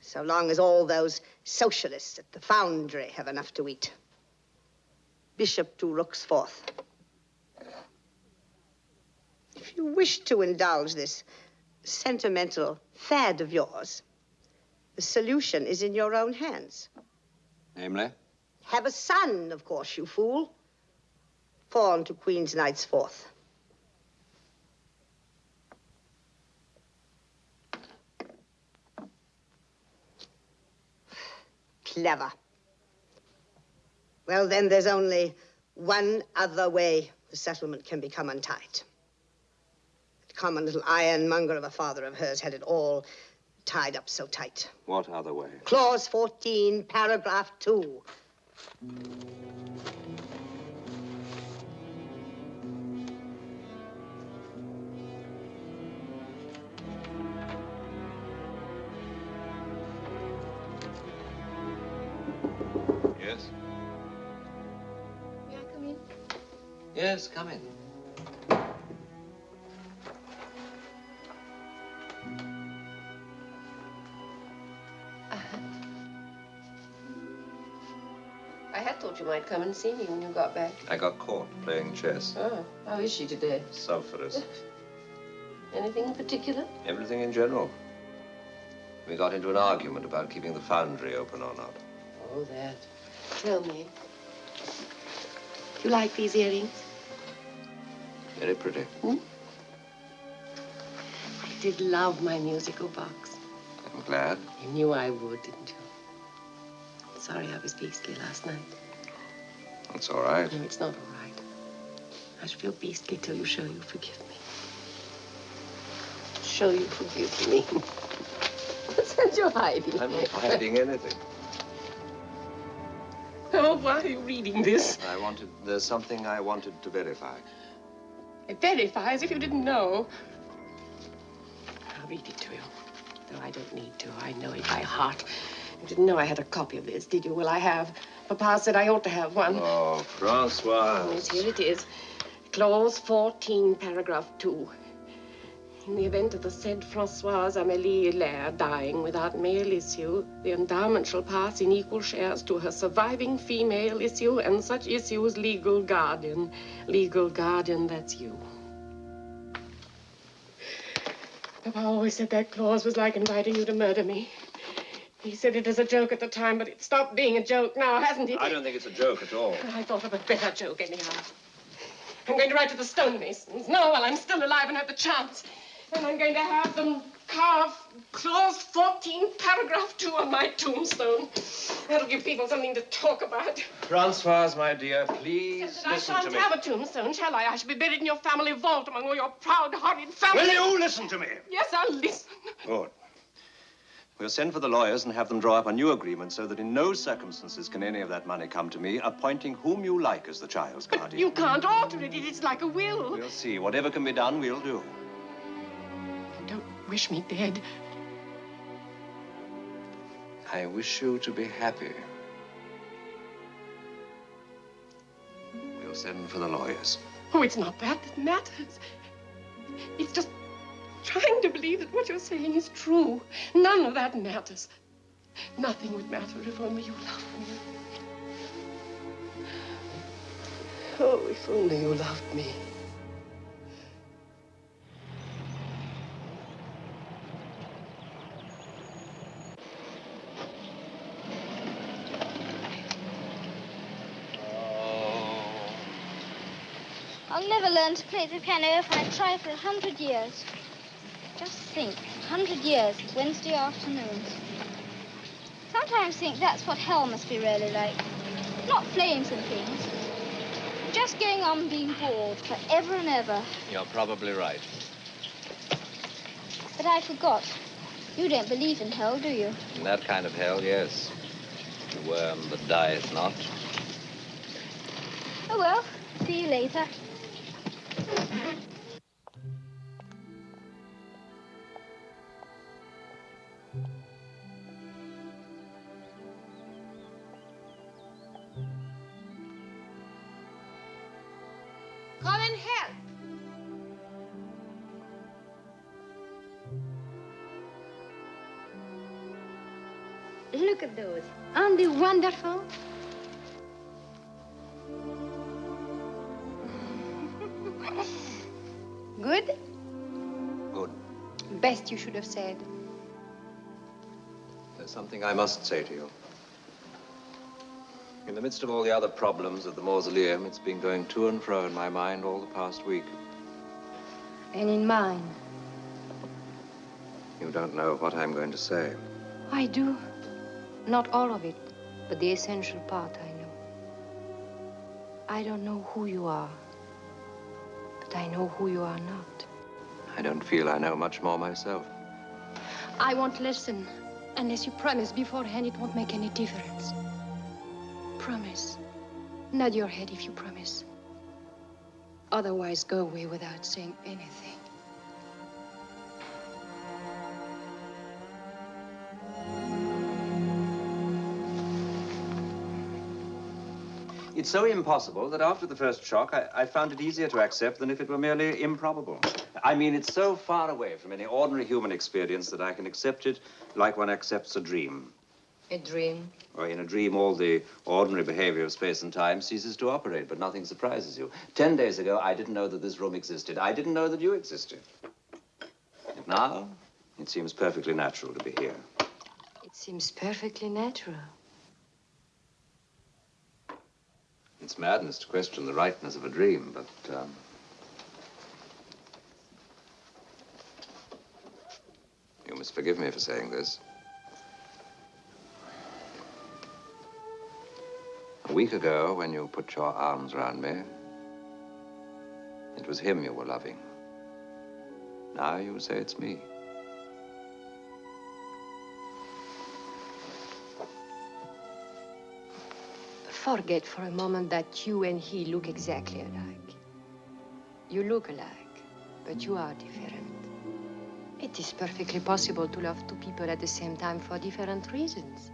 So long as all those socialists at the foundry have enough to eat. Bishop to Rook's Fourth. If you wish to indulge this sentimental fad of yours, the solution is in your own hands. Namely? Have a son, of course, you fool. Pawn to Queen's Knight's Fourth. Clever. Well, then there's only one other way the settlement can become untied. The common little ironmonger of a father of hers had it all tied up so tight. What other way? Clause 14, paragraph 2. Yes, come in. I had thought you might come and see me when you got back. I got caught playing chess. Oh, how is she today? Sulphurous. (laughs) Anything in particular? Everything in general. We got into an argument about keeping the foundry open or not. Oh, that. Tell me. You like these earrings? Very pretty. Hmm? I did love my musical box. I'm glad. You knew I would, didn't you? Sorry I was beastly last night. That's all right. No, it's not all right. I shall feel beastly till you show you forgive me. Show you forgive me. (laughs) What's that you're hiding? I'm not hiding anything. Oh, why are you reading this? I wanted, there's something I wanted to verify. I verify as if you didn't know. I'll read it to you. Though I don't need to. I know it by heart. You didn't know I had a copy of this, did you? Well, I have. Papa said I ought to have one. Oh, Francoise. Yes, here it is. Clause 14, paragraph 2. In the event of the said Francoise Amélie Hilaire dying without male issue, the endowment shall pass in equal shares to her surviving female issue and such issue's legal guardian. Legal guardian, that's you. Papa always said that clause was like inviting you to murder me. He said it as a joke at the time, but it stopped being a joke now, hasn't it? I don't think it's a joke at all. I thought of a better joke anyhow. I'm going to write to the stonemasons. No, while I'm still alive and have the chance. And I'm going to have them carve clause 14, paragraph 2 on my tombstone. That'll give people something to talk about. Francoise, my dear, please I listen shan't to me. have a tombstone, shall I? I shall be buried in your family vault among all your proud, horrid family. Will you listen to me? Yes, I'll listen. Good. We'll send for the lawyers and have them draw up a new agreement so that in no circumstances can any of that money come to me, appointing whom you like as the child's guardian. You can't alter it. It's like a will. We'll see. Whatever can be done, we'll do. Don't wish me dead. I wish you to be happy. We'll send for the lawyers. Oh, it's not that that matters. It's just trying to believe that what you're saying is true. None of that matters. Nothing would matter if only you loved me. Oh, if only you loved me. Learn to play the piano if I try for a hundred years. Just think, a hundred years, Wednesday afternoons. Sometimes think that's what hell must be really like. Not flames and things. Just going on being bored forever and ever. You're probably right. But I forgot. You don't believe in hell, do you? In that kind of hell, yes. The worm that dieth not. Oh well. See you later. Look at those. Aren't they wonderful? (laughs) Good? Good. Best you should have said. There's something I must say to you. In the midst of all the other problems of the mausoleum, it's been going to and fro in my mind all the past week. And in mine. You don't know what I'm going to say. I do. Not all of it, but the essential part I know. I don't know who you are, but I know who you are not. I don't feel I know much more myself. I won't listen. Unless you promise beforehand, it won't make any difference. Promise. Nod your head if you promise. Otherwise, go away without saying anything. It's so impossible that after the first shock, I, I found it easier to accept than if it were merely improbable. I mean, it's so far away from any ordinary human experience that I can accept it like one accepts a dream. A dream. Or in a dream, all the ordinary behavior of space and time ceases to operate, but nothing surprises you. Ten days ago, I didn't know that this room existed. I didn't know that you existed. And now, it seems perfectly natural to be here. It seems perfectly natural. It's madness to question the rightness of a dream, but, um, You must forgive me for saying this. A week ago, when you put your arms around me, it was him you were loving. Now you say it's me. Forget for a moment that you and he look exactly alike. You look alike, but you are different. It is perfectly possible to love two people at the same time for different reasons.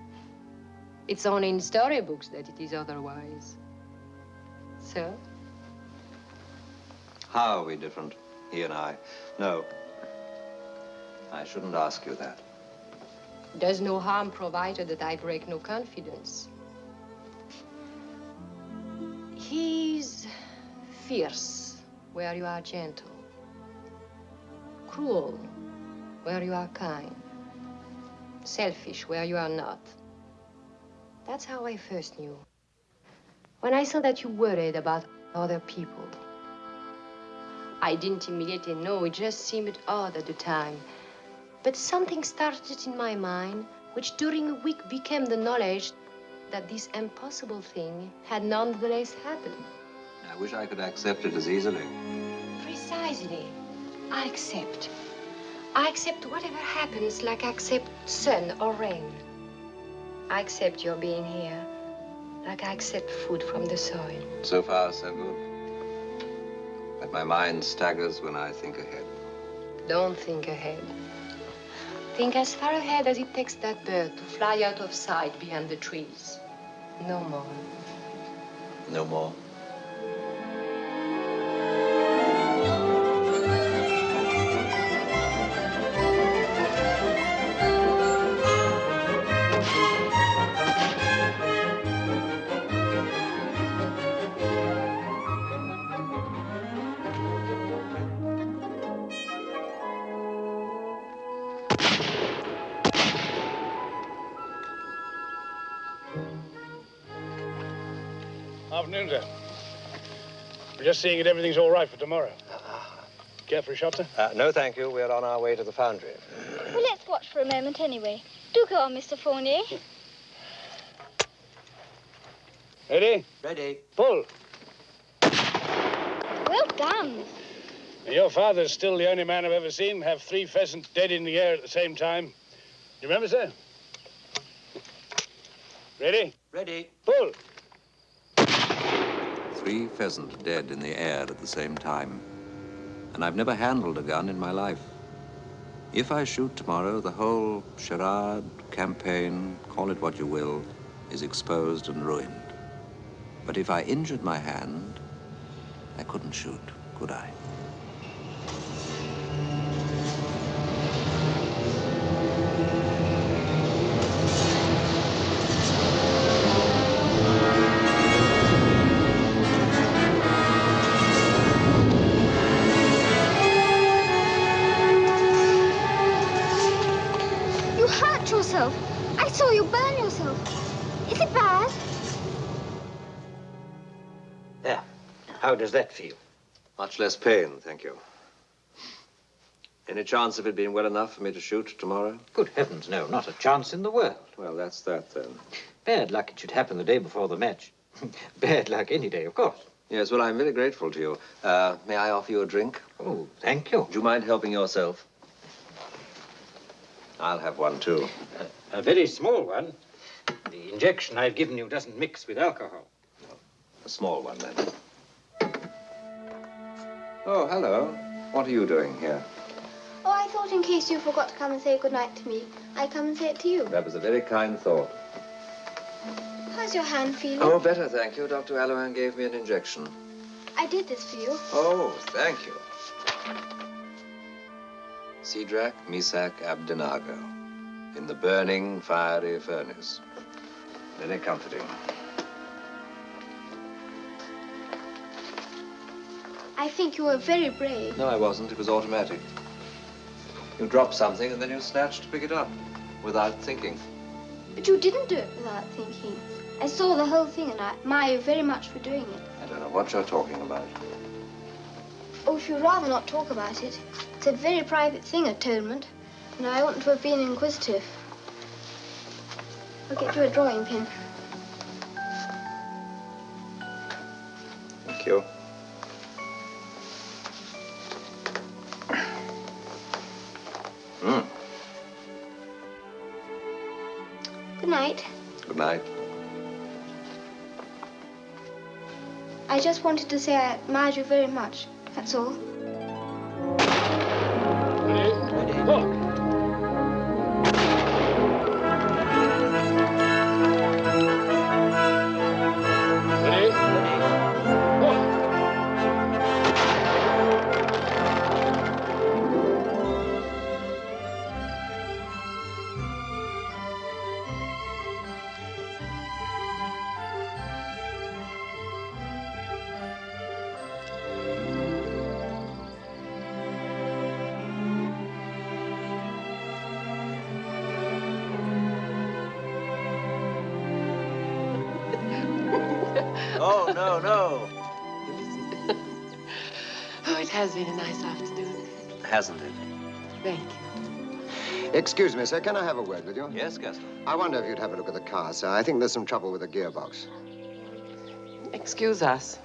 It's only in storybooks that it is otherwise. So? How are we different, he and I? No. I shouldn't ask you that. Does no harm provided that I break no confidence. He's fierce where you are gentle, cruel where you are kind, selfish where you are not. That's how I first knew. When I saw that you worried about other people, I didn't immediately know. It just seemed odd at the time. But something started in my mind, which during a week became the knowledge that this impossible thing had nonetheless happened. I wish I could accept it as easily. Precisely. I accept. I accept whatever happens like I accept sun or rain. I accept your being here like I accept food from the soil. So far, so good. But my mind staggers when I think ahead. Don't think ahead. Think as far ahead as it takes that bird to fly out of sight behind the trees. No more. No more. Just seeing that everything's all right for tomorrow. Care for a shot, sir? Uh, no, thank you. We're on our way to the foundry. Well, let's watch for a moment anyway. Do go on, Mr. Fournier. Ready? Ready. Pull. Well done. Your father's still the only man I've ever seen have three pheasants dead in the air at the same time. Do You remember, sir? Ready? Ready. Pull. Three pheasants dead in the air at the same time. And I've never handled a gun in my life. If I shoot tomorrow, the whole charade, campaign, call it what you will, is exposed and ruined. But if I injured my hand, I couldn't shoot, could I? Does that feel? Much less pain, thank you. Any chance of it being well enough for me to shoot tomorrow? Good heavens, no. Not a chance in the world. Well, that's that then. Bad luck it should happen the day before the match. (laughs) Bad luck any day, of course. Yes, well, I'm very grateful to you. Uh, may I offer you a drink? Oh, thank you. Do you mind helping yourself? I'll have one, too. A very small one. The injection I've given you doesn't mix with alcohol. A small one, then. Oh, hello. What are you doing here? Oh, I thought in case you forgot to come and say goodnight to me, I'd come and say it to you. That was a very kind thought. How's your hand feeling? Oh, better, thank you. Dr. Allohan gave me an injection. I did this for you. Oh, thank you. Sidrak, Misak, Abdenago. In the burning, fiery furnace. Very comforting. I think you were very brave. No, I wasn't. It was automatic. You drop something and then you snatch to pick it up without thinking. But you didn't do it without thinking. I saw the whole thing and I admire you very much for doing it. I don't know what you're talking about. Oh, if you'd rather not talk about it. It's a very private thing, atonement. And I oughtn't to have been inquisitive. I'll get you a drawing pin. Thank you. Mm. Good night. Good night. I just wanted to say I admired you very much. That's all. Sir. Can I have a word with you? Yes, Gaston. I wonder if you'd have a look at the car, sir. I think there's some trouble with the gearbox. Excuse us.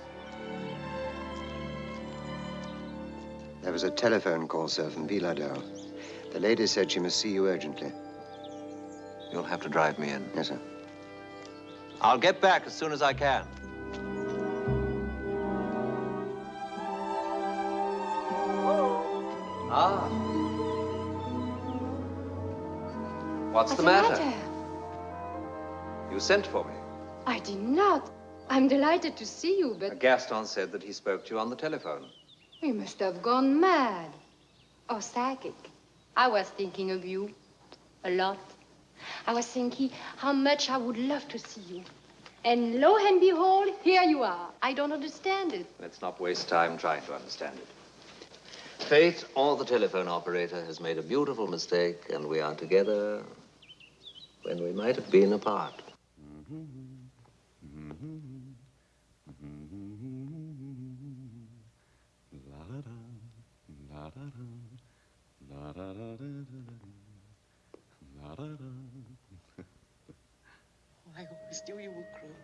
There was a telephone call, sir, from Villadel. The lady said she must see you urgently. You'll have to drive me in. Yes, sir. I'll get back as soon as I can. Ah. What's, the matter? You sent for me. I did not. I'm delighted to see you, but Gaston said that he spoke to you on the telephone. you must have gone mad. Or psychic. I was thinking of you. A lot. I was thinking how much I would love to see you. And lo and behold, here you are. I don't understand it. Let's not waste time trying to understand it. Fate or the telephone operator has made a beautiful mistake, and we are together when we might have been apart. Oh, I always knew you were cruel.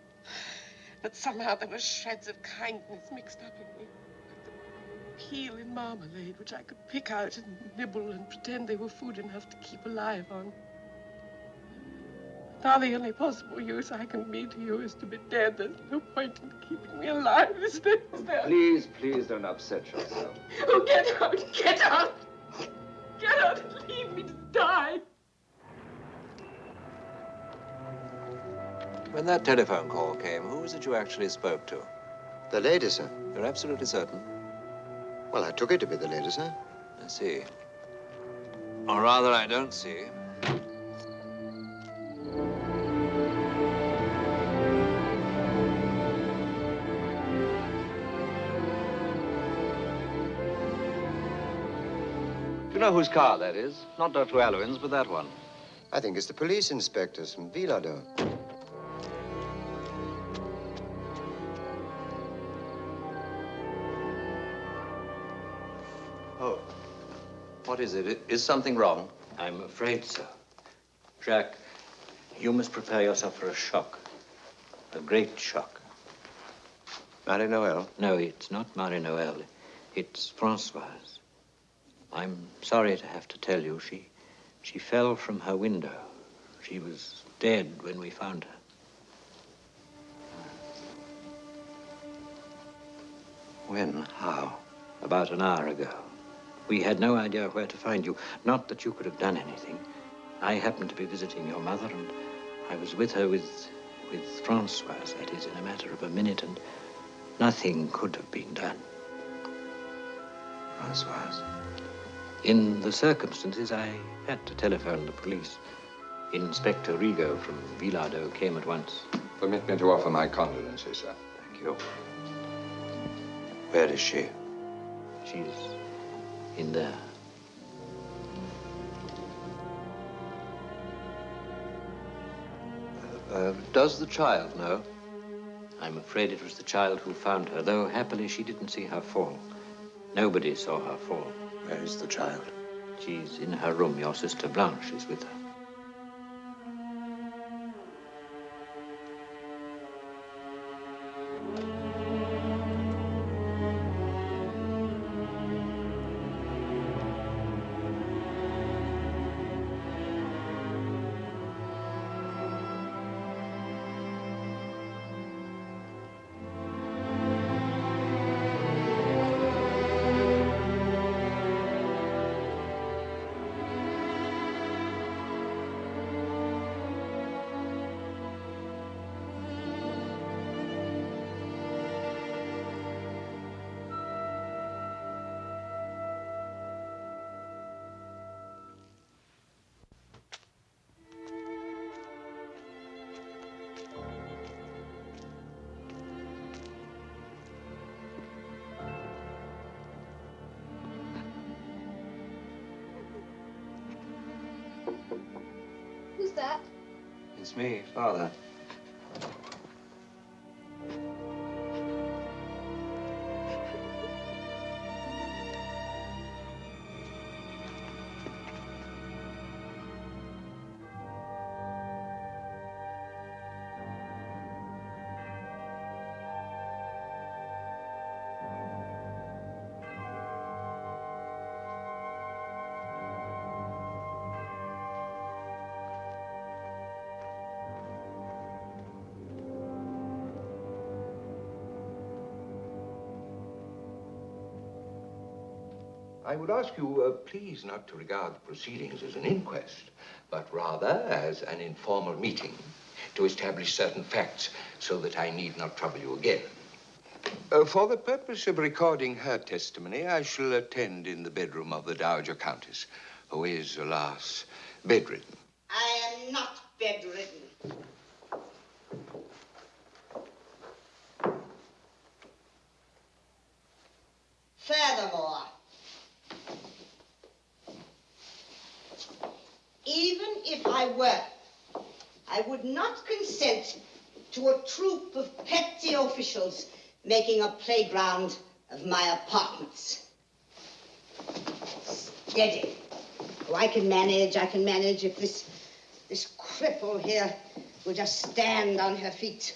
But somehow there were shreds of kindness mixed up in me. Like the peel in marmalade, which I could pick out and nibble and pretend they were food enough to keep alive on. Now the only possible use I can be to you is to be dead. There's no point in keeping me alive, is there? Is there? Please, please don't upset yourself. Oh, get out! Get out! Get out and leave me to die! When that telephone call came, who was it you actually spoke to? The lady, sir. You're absolutely certain? Well, I took it to be the lady, sir. I see. Or rather, I don't see. You know whose car that is? Not Dr. Alwyn's, but that one. I think it's the police inspectors from Vilado. Oh. What is it? Is something wrong? I'm afraid so. Jacques, you must prepare yourself for a shock. A great shock. Marie Noel? No, it's not Marie Noel. It's Francoise. I'm sorry to have to tell you, she, she fell from her window. She was dead when we found her. When? How? About an hour ago. We had no idea where to find you. Not that you could have done anything. I happened to be visiting your mother, and I was with her with, with Francoise, that is, in a matter of a minute, and nothing could have been done. Francoise? In the circumstances, I had to telephone the police. Inspector Rigo from Vilado came at once. Permit me to offer my condolences, sir. Thank you. Where is she? She's in there. Uh, does the child know? I'm afraid it was the child who found her, though happily she didn't see her fall. Nobody saw her fall. Where is the child? She's in her room. Your sister Blanche is with her. Father. I would ask you, uh, please, not to regard the proceedings as an inquest, but rather as an informal meeting to establish certain facts so that I need not trouble you again. Uh, for the purpose of recording her testimony, I shall attend in the bedroom of the Dowager Countess, who is, alas, bedridden. I am not bedridden. Furthermore, even if I were, I would not consent to a troop of petty officials making a playground of my apartments. Steady. Oh, I can manage, I can manage if this, this cripple here will just stand on her feet.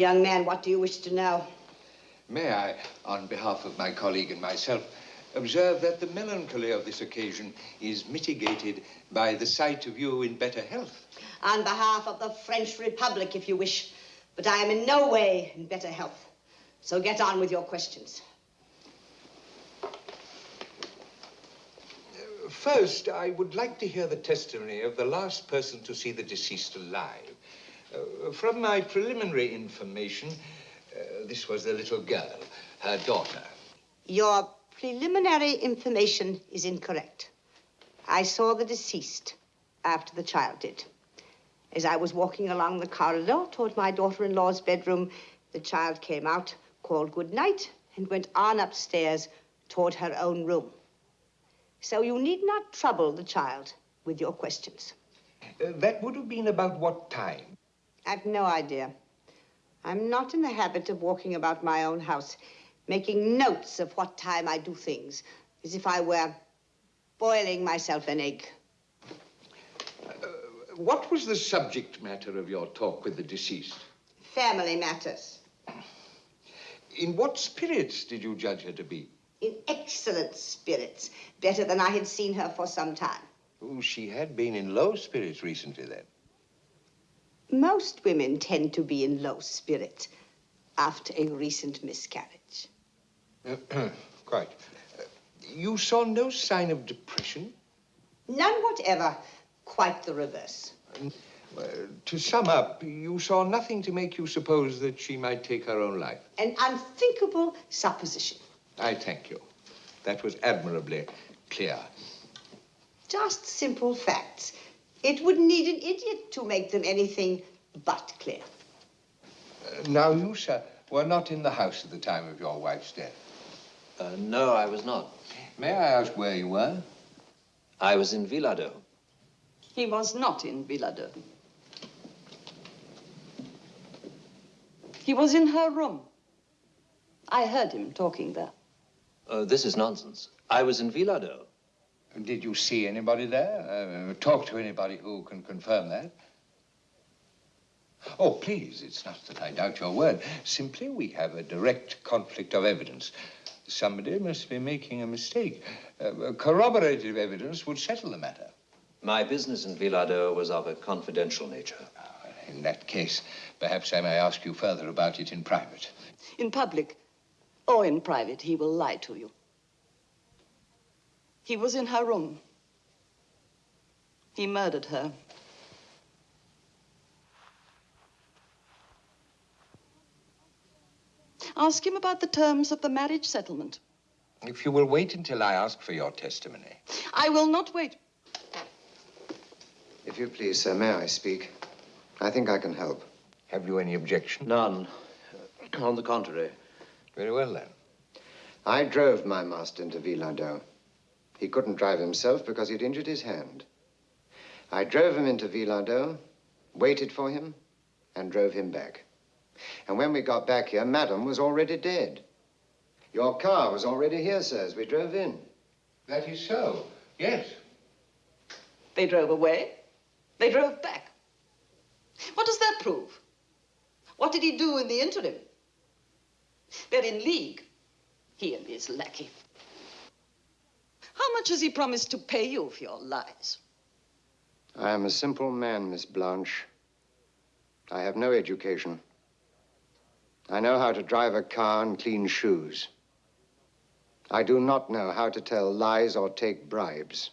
Young man, what do you wish to know? May I, on behalf of my colleague and myself, observe that the melancholy of this occasion is mitigated by the sight of you in better health. On behalf of the French Republic, if you wish. But I am in no way in better health. So get on with your questions. First, I would like to hear the testimony of the last person to see the deceased alive. Uh, from my preliminary information, uh, this was the little girl, her daughter. Your preliminary information is incorrect. I saw the deceased after the child did. As I was walking along the corridor toward my daughter-in-law's bedroom, the child came out, called good night, and went on upstairs toward her own room. So you need not trouble the child with your questions. Uh, that would have been about what time? I've no idea. I'm not in the habit of walking about my own house, making notes of what time I do things, as if I were boiling myself an egg. Uh, what was the subject matter of your talk with the deceased? Family matters. In what spirits did you judge her to be? In excellent spirits, better than I had seen her for some time. Oh, she had been in low spirits recently, then. Most women tend to be in low spirits after a recent miscarriage. (clears throat) Quite. Uh, you saw no sign of depression? None whatever. Quite the reverse. Uh, to sum up, you saw nothing to make you suppose that she might take her own life. An unthinkable supposition. I thank you. That was admirably clear. Just simple facts. It would need an idiot to make them anything but clear. Uh, now, you, sir, were not in the house at the time of your wife's death. Uh, no, I was not. May I ask where you were? I was in Villado. He was not in Villado. He was in her room. I heard him talking there. Uh, this is nonsense. I was in Villado. Did you see anybody there? Uh, talk to anybody who can confirm that? Oh, please, it's not that I doubt your word. Simply, we have a direct conflict of evidence. Somebody must be making a mistake. Uh, corroborative evidence would settle the matter. My business in Villado was of a confidential nature. In that case, perhaps I may ask you further about it in private. In public or in private, he will lie to you. He was in her room. He murdered her. Ask him about the terms of the marriage settlement. If you will wait until I ask for your testimony. I will not wait. If you please, sir, may I speak? I think I can help. Have you any objection? None. (clears throat) On the contrary. Very well, then. I drove my master into Villado. He couldn't drive himself because he'd injured his hand. I drove him into Villado, waited for him, and drove him back. And when we got back here, Madame was already dead. Your car was already here, sir, as we drove in. That is so, yes. They drove away. They drove back. What does that prove? What did he do in the interim? They're in league, he and his lackey. How much has he promised to pay you for your lies? I am a simple man, Miss Blanche. I have no education. I know how to drive a car and clean shoes. I do not know how to tell lies or take bribes.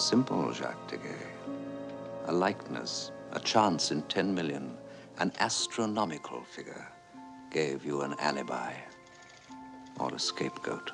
Simple, Jacques Deguay. A likeness, a chance in 10 million, an astronomical figure gave you an alibi or a scapegoat.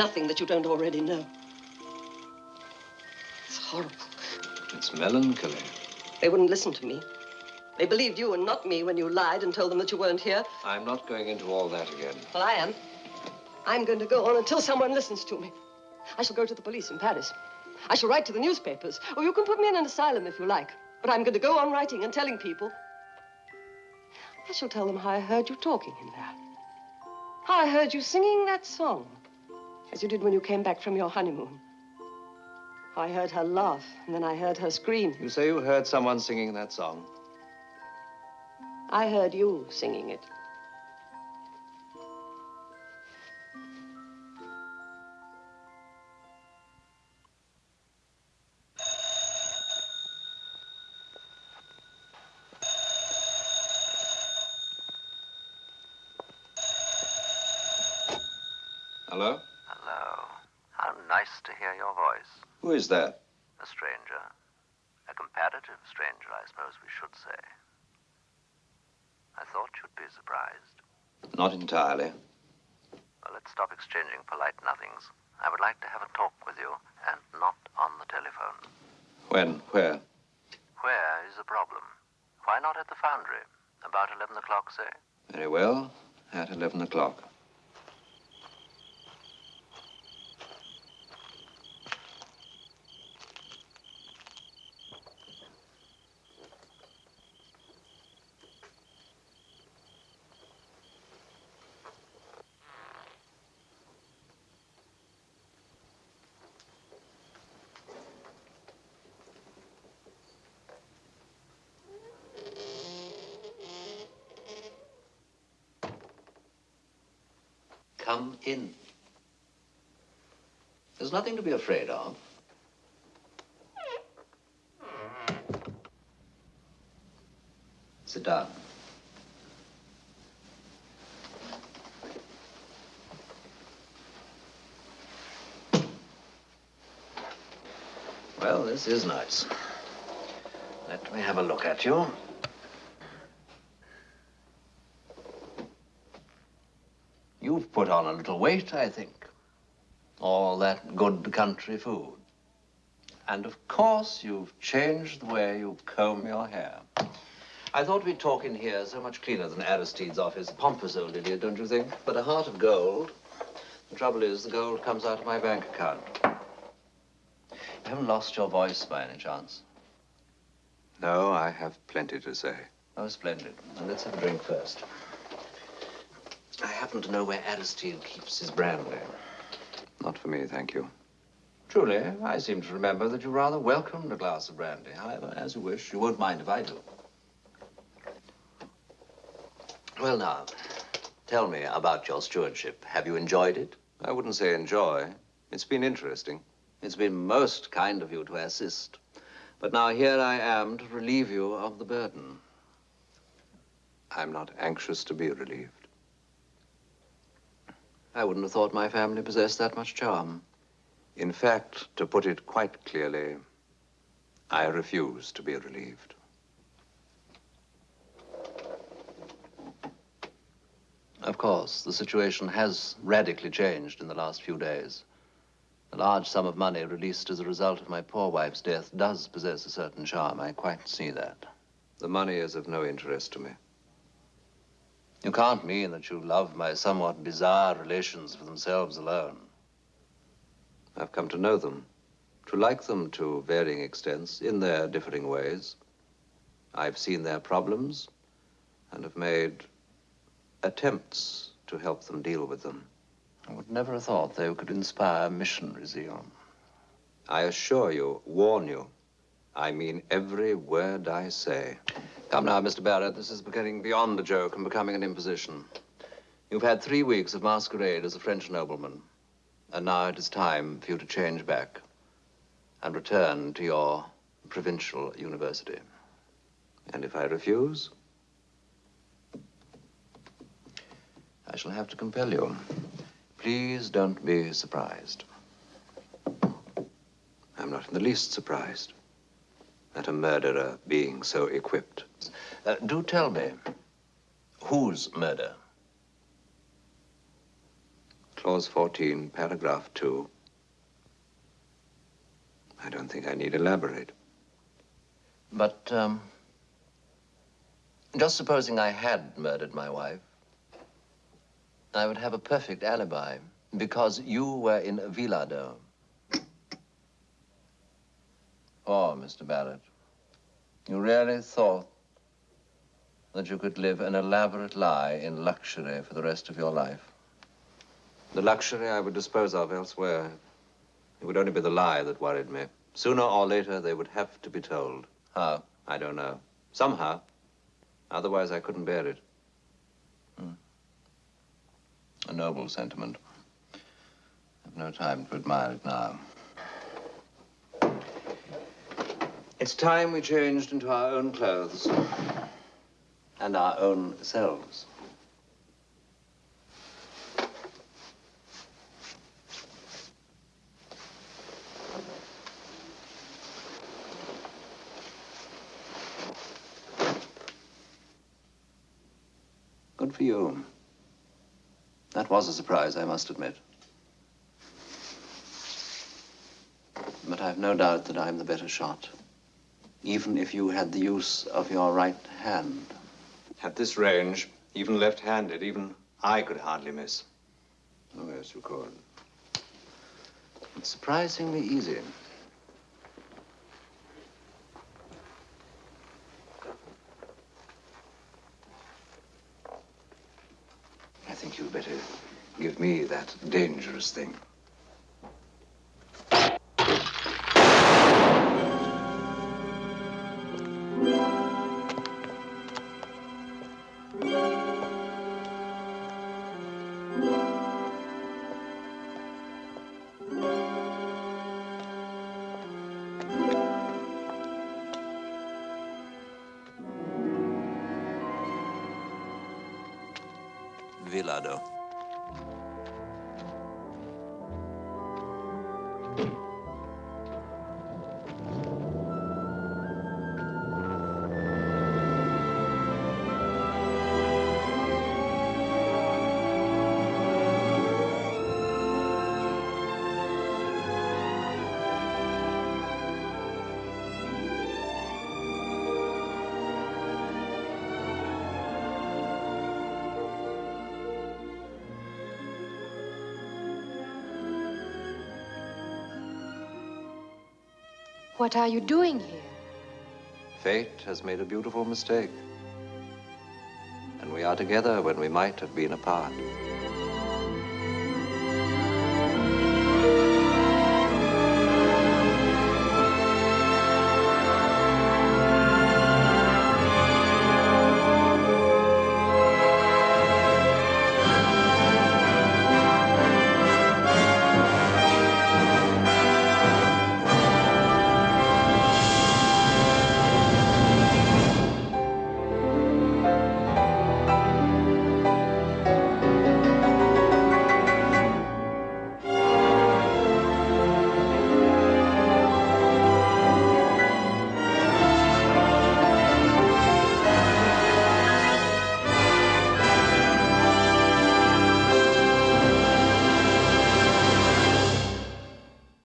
Nothing that you don't already know. It's horrible. It's melancholy. They wouldn't listen to me. They believed you and not me when you lied and told them that you weren't here. I'm not going into all that again. Well, I am. I'm going to go on until someone listens to me. I shall go to the police in Paris. I shall write to the newspapers. Or you can put me in an asylum if you like. But I'm going to go on writing and telling people. I shall tell them how I heard you talking in there. How I heard you singing that song. As you did when you came back from your honeymoon. I heard her laugh, and then I heard her scream. You say you heard someone singing that song? I heard you singing it. Hear your voice. Who is that? A stranger. A comparative stranger, I suppose we should say. I thought you'd be surprised. Not entirely. Well, let's stop exchanging polite nothings. I would like to have a talk with you, and not on the telephone. When? Where? Where is the problem? Why not at the foundry? About 11 o'clock, say? Very well. At 11 o'clock. Come in. There's nothing to be afraid of. Sit down. Well, this is nice. Let me have a look at you. You've put on a little weight, I think. All that good country food. And of course, you've changed the way you comb your hair. I thought we'd talk in here so much cleaner than Aristide's office. Pompous old idiot, don't you think? But a heart of gold. The trouble is, the gold comes out of my bank account. You haven't lost your voice by any chance? No, I have plenty to say. Oh, splendid. Let's have a drink first. Happen to know where Aristide keeps his brandy. Not for me, thank you. Truly, I seem to remember that you rather welcomed a glass of brandy. However, as you wish. You won't mind if I do. Well, now, tell me about your stewardship. Have you enjoyed it? I wouldn't say enjoy. It's been interesting. It's been most kind of you to assist. But now here I am to relieve you of the burden. I'm not anxious to be relieved. I wouldn't have thought my family possessed that much charm. In fact, to put it quite clearly, I refuse to be relieved. Of course, the situation has radically changed in the last few days. The large sum of money released as a result of my poor wife's death does possess a certain charm. I quite see that. The money is of no interest to me. You can't mean that you love my somewhat bizarre relations for themselves alone. I've come to know them, to like them to varying extents in their differing ways. I've seen their problems and have made attempts to help them deal with them. I would never have thought they could inspire missionary zeal. I assure you, warn you, I mean every word I say. Come now, Mr. Barratt, this is getting beyond a joke and becoming an imposition. You've had three weeks of masquerade as a French nobleman, and now it is time for you to change back and return to your provincial university. And if I refuse? I shall have to compel you. Please don't be surprised. I'm not in the least surprised. At a murderer being so equipped. Uh, do tell me, whose murder? Clause 14, paragraph 2. I don't think I need elaborate. But, um, just supposing I had murdered my wife, I would have a perfect alibi because you were in Villado. Oh, Mr. Barratt, you really thought that you could live an elaborate lie in luxury for the rest of your life? The luxury I would dispose of elsewhere. It would only be the lie that worried me. Sooner or later, they would have to be told. How? I don't know. Somehow. Otherwise, I couldn't bear it. Hmm. A noble sentiment. I've no time to admire it now. It's time we changed into our own clothes and our own selves. Good for you. That was a surprise, I must admit. But I've no doubt that I'm the better shot. Even if you had the use of your right hand. At this range, even left-handed, even I could hardly miss. Oh, yes, you could. It's surprisingly easy. I think you'd better give me that dangerous thing. What are you doing here? Fate has made a beautiful mistake. And we are together when we might have been apart.